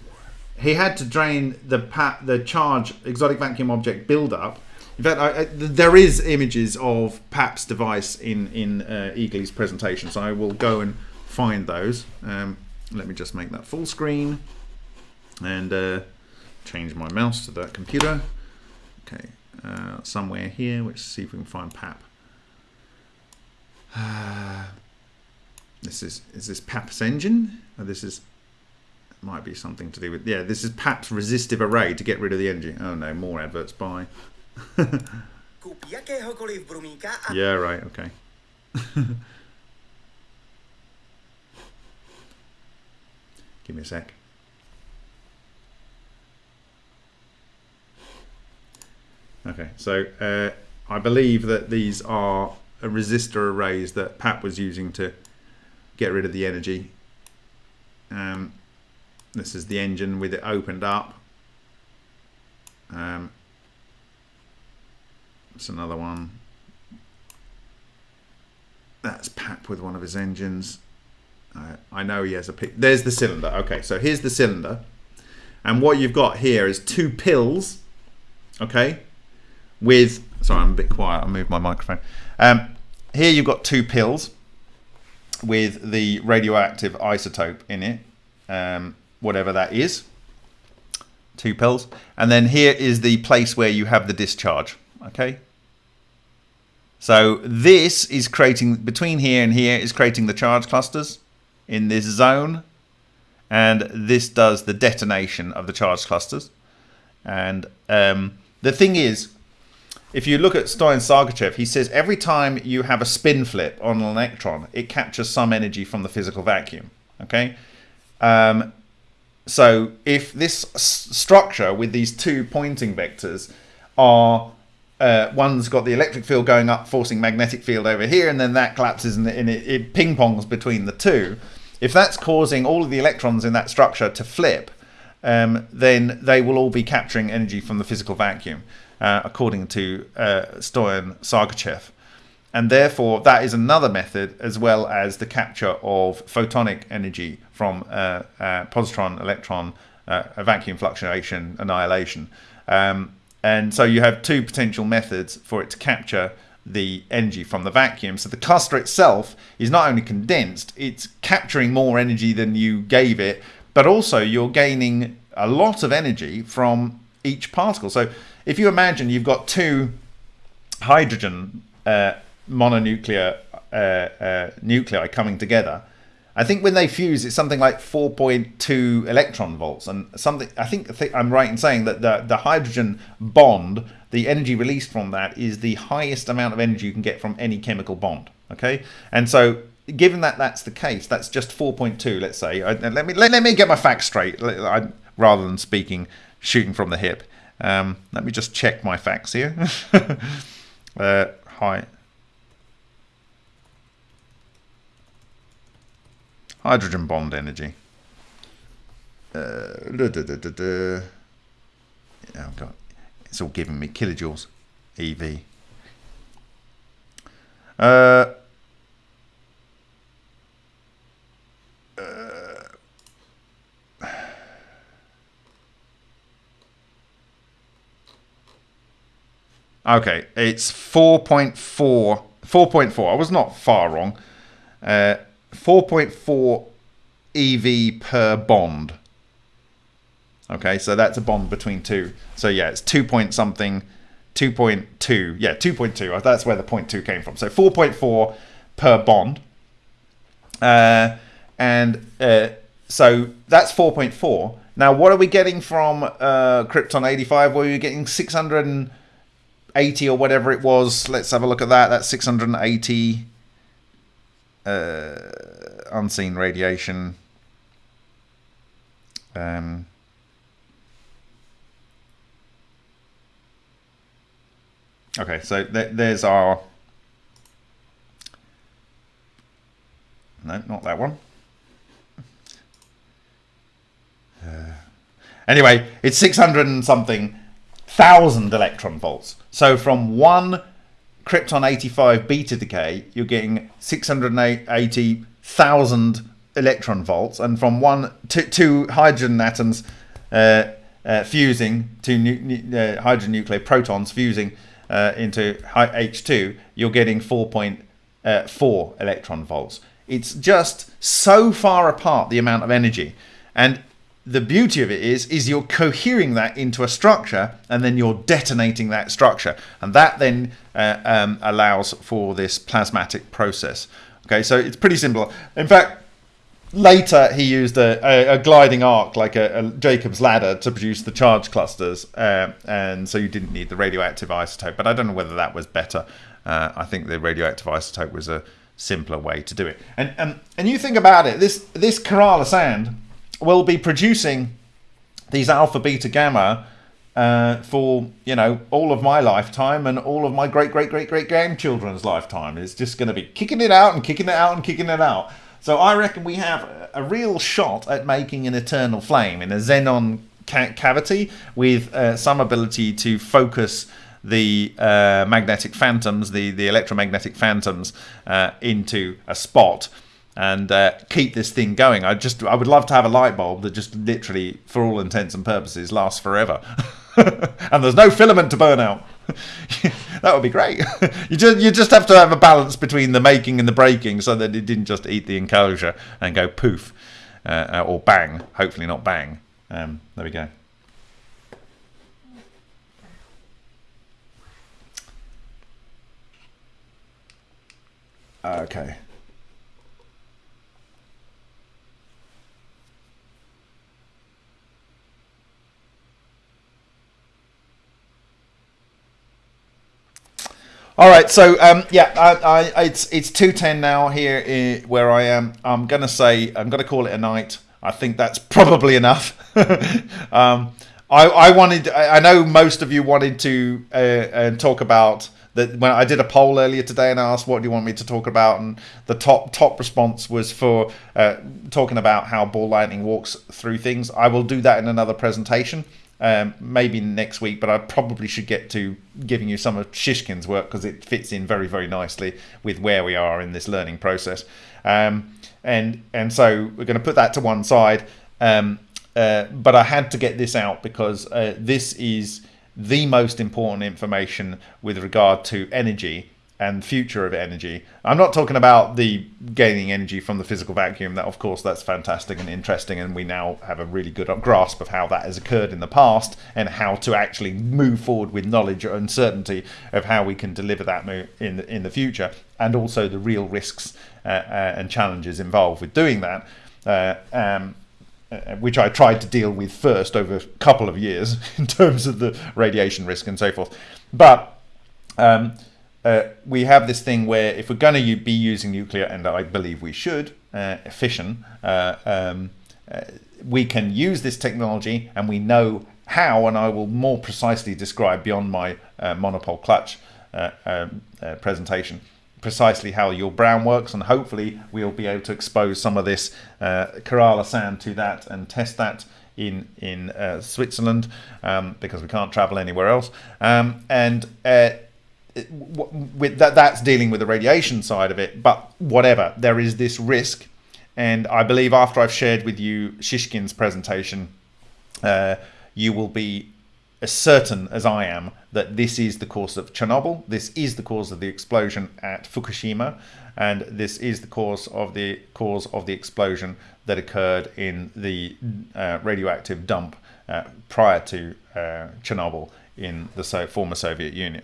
he had to drain the Papp the charge exotic vacuum object build up. In fact, I, I, there is images of Papp's device in in uh, presentation, so I will go and find those. Um, let me just make that full screen and uh, change my mouse to that computer. Okay, uh, somewhere here. Let's see if we can find Papp. This is is this Papp's engine? This is might be something to do with yeah. This is Papp's resistive array to get rid of the engine. Oh no, more adverts. Bye. (laughs) yeah, right. Okay. (laughs) Give me a sec. Okay, so uh, I believe that these are resistor arrays that Pat was using to get rid of the energy. Um, this is the engine with it opened up. Um, it's another one. That's Papp with one of his engines. Uh, I know he has a. There's the cylinder. Okay, so here's the cylinder. And what you've got here is two pills, okay, with, sorry, I'm a bit quiet. I'll move my microphone. Um, here you've got two pills. with the radioactive isotope in it, um, whatever that is. Two pills. And then here is the place where you have the discharge. Okay. So this is creating, between here and here is creating the charge clusters in this zone. And this does the detonation of the charge clusters. And um, the thing is, if you look at Stoyan Sargoytchev, he says every time you have a spin flip on an electron, it captures some energy from the physical vacuum. Okay, um, so if this structure with these two Poynting vectors are uh, one's got the electric field going up, forcing magnetic field over here, and then that collapses and, it, it ping pongs between the two. If that's causing all of the electrons in that structure to flip, um, then they will all be capturing energy from the physical vacuum, uh, according to uh, Stoyan Sargoytchev. And therefore, that is another method, as well as the capture of photonic energy from uh, uh positron electron uh, vacuum fluctuation annihilation. Um, and so you have two potential methods for it to capture the energy from the vacuum. So the cluster itself is not only condensed, it's capturing more energy than you gave it, but also you're gaining a lot of energy from each particle. So if you imagine you've got two hydrogen uh, mononuclear uh, uh, nuclei coming together, I think when they fuse, it's something like 4.2 electron volts, and something. I think, I'm right in saying that the the hydrogen bond, the energy released from that, is the highest amount of energy you can get from any chemical bond. Okay, and so given that that's the case, that's just 4.2, let's say. I, let me let, let, me get my facts straight, I, rather than speaking, shooting from the hip. Um, let me just check my facts here. (laughs) uh, hi. Hydrogen bond energy. Uh, da, da, da, I've got, it's all giving me kilojoules. EV. Uh, Okay, it's 4.4. 4.4. I was not far wrong. Uh, 4.4 EV per bond. Okay, so that's a bond between two. So yeah, it's 2 point something, 2.2. Yeah, 2.2. That's where the point 2 came from. So 4.4 per bond. Uh, and uh, so that's 4.4. Now, what are we getting from uh, Krypton 85? Were we getting 600 80 or whatever it was. Let's have a look at that. That's 680 uh, unseen radiation. Um, okay, so th there's our. No, not that one. Uh, anyway, it's 600 and something thousand electron volts. So from one krypton 85 beta decay, you're getting 680,000 electron volts, and from one two hydrogen atoms uh, uh, fusing, two uh, hydrogen nuclear protons fusing uh, into H2, you're getting 4.4 uh, electron volts. It's just so far apart the amount of energy, and the beauty of it is is you're cohering that into a structure and then you're detonating that structure. And that then uh, um, allows for this plasmatic process. Okay so it's pretty simple. In fact later he used a, a, a gliding arc like a, a, jacob's ladder to produce the charge clusters uh, and so you didn't need the radioactive isotope but i don't know whether that was better. Uh, i think the radioactive isotope was a simpler way to do it. And and, and you think about it this this kerala sand will be producing these alpha, beta, gamma uh, for you know all of my lifetime and all of my great, great, great, great grandchildren's lifetime. It's just going to be kicking it out and kicking it out and kicking it out. So I reckon we have a real shot at making an eternal flame in a xenon ca cavity with uh, some ability to focus the uh, magnetic phantoms, the, the electromagnetic phantoms, uh, into a spot and uh, keep this thing going. I just I would love to have a light bulb that just literally, for all intents and purposes, lasts forever, (laughs) and there's no filament to burn out. (laughs) that would be great. (laughs) you just you just have to have a balance between the making and the breaking, so that it didn't just eat the enclosure and go poof uh, or bang. Hopefully not bang. Um, there we go. Okay. All right, so um, yeah, I, I, it's it's two ten now here eh, where I am. I'm gonna say I'm gonna call it a night. I think that's probably enough. (laughs) um, I, I wanted. I know most of you wanted to uh, uh, talk about that. When I did a poll earlier today and I asked what do you want me to talk about, and the top top response was for uh, talking about how ball lightning walks through things. I will do that in another presentation um, maybe next week, but I probably should get to giving you some of Shishkin's work because it fits in very, very nicely with where we are in this learning process. Um, and and so we're going to put that to one side. Um, uh, but I had to get this out because uh, this is the most important information with regard to energy and future of energy. I'm not talking about the gaining energy from the physical vacuum. That, of course, that's fantastic and interesting, and we now have a really good grasp of how that has occurred in the past and how to actually move forward with knowledge and certainty of how we can deliver that in the, in the future, and also the real risks uh, uh, and challenges involved with doing that. Uh, um, uh, which I tried to deal with first over a couple of years (laughs) in terms of the radiation risk and so forth. But um, uh, we have this thing where if we're going to be using nuclear, and I believe we should, uh, fission, uh, um, uh, we can use this technology and we know how, and I will more precisely describe beyond my uh, monopole clutch uh, um, presentation precisely how your brown works and hopefully we'll be able to expose some of this Kerala sand to that and test that in in Switzerland um, because we can't travel anywhere else. Um, and with that that's dealing with the radiation side of it but whatever there is this risk. And i believe after i've shared with you shishkin's presentation uh, you will be as certain as i am that this is the cause of chernobyl this is the cause of the explosion at fukushima and this is the cause of the cause of the explosion that occurred in the uh, radioactive dump uh, prior to uh, chernobyl in the so former soviet union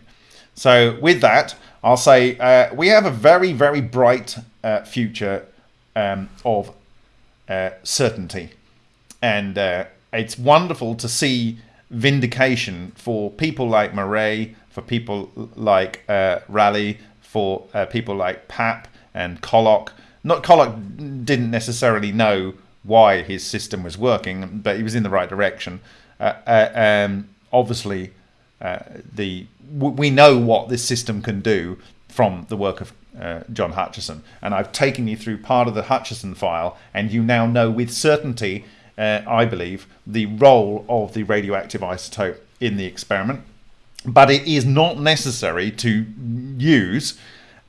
so with that, I'll say uh, we have a very, very bright uh, future um, of uh, certainty. And uh, it's wonderful to see vindication for people like Moray, for people like uh, Ralekar, for uh, people like Papp and Koloc. Not Koloc didn't necessarily know why his system was working, but he was in the right direction. Um, obviously, the we know what this system can do from the work of uh, John Hutchison. And I've taken you through part of the Hutchison file, and you now know with certainty, uh, I believe, the role of the radioactive isotope in the experiment. But it is not necessary to use.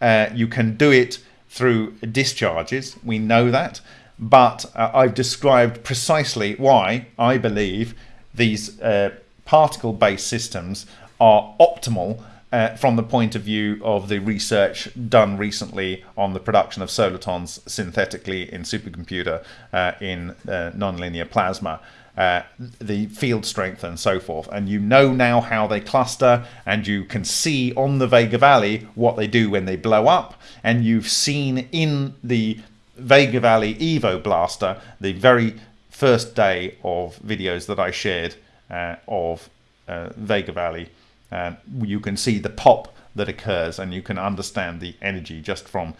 Uh, you can do it through discharges. We know that. But uh, I've described precisely why I believe these uh, particle based systems are optimal uh, from the point of view of the research done recently on the production of solitons synthetically in supercomputer uh, in uh, nonlinear plasma. Uh, the field strength and so forth, and you know now how they cluster, and you can see on the Vega Valley what they do when they blow up, and you've seen in the Vega Valley Evo Blaster the very first day of videos that I shared uh, of uh, Vega Valley um, you can see the pop that occurs and you can understand the energy just from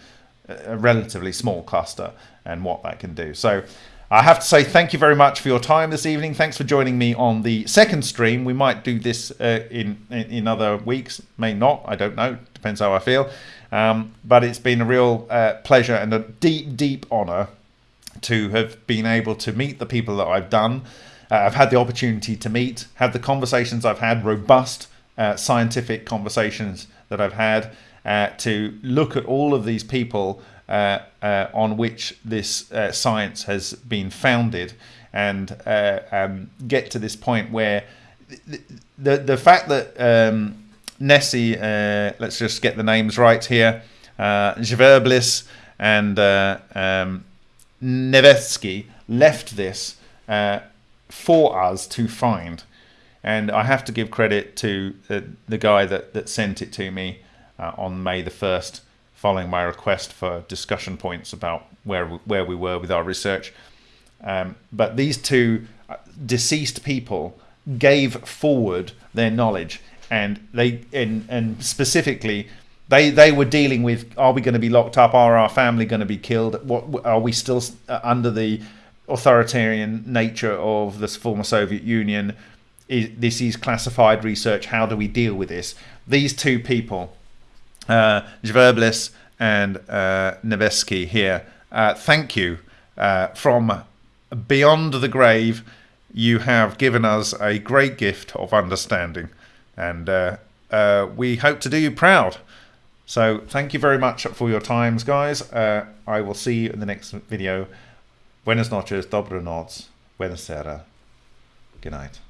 a relatively small cluster and what that can do. So I have to say thank you very much for your time this evening. Thanks for joining me on the second stream. We might do this uh, in, in other weeks, may not, I don't know, depends how I feel. Um, but it's been a real uh, pleasure and a deep, deep honor to have been able to meet the people that I've done. Uh, I've had the opportunity to meet, have the conversations I've had, robust, uh, scientific conversations that I've had uh, to look at all of these people uh, uh on which this uh, science has been founded and uh, um, get to this point where the, the, the fact that um, Nessie, let's just get the names right here, uh, and um, Nevetsky left this for us to find. And I have to give credit to the, the guy that, that sent it to me uh, on May the 1st, following my request for discussion points about where, where we were with our research. Um, but these two uh, deceased people gave forward their knowledge, and they and, and specifically they they were dealing with: Are we going to be locked up? Are our family going to be killed? What are we still uh, under the authoritarian nature of the former Soviet Union? Is, this is classified research. How do we deal with this? These two people uh, Zverblis and uh, here. Uh, thank you uh, from beyond the grave. You have given us a great gift of understanding, and uh, uh, we hope to do you proud. So, thank you very much for your times, guys. Uh, I will see you in the next video. Buenas noches, dobro noc, buenas Good night.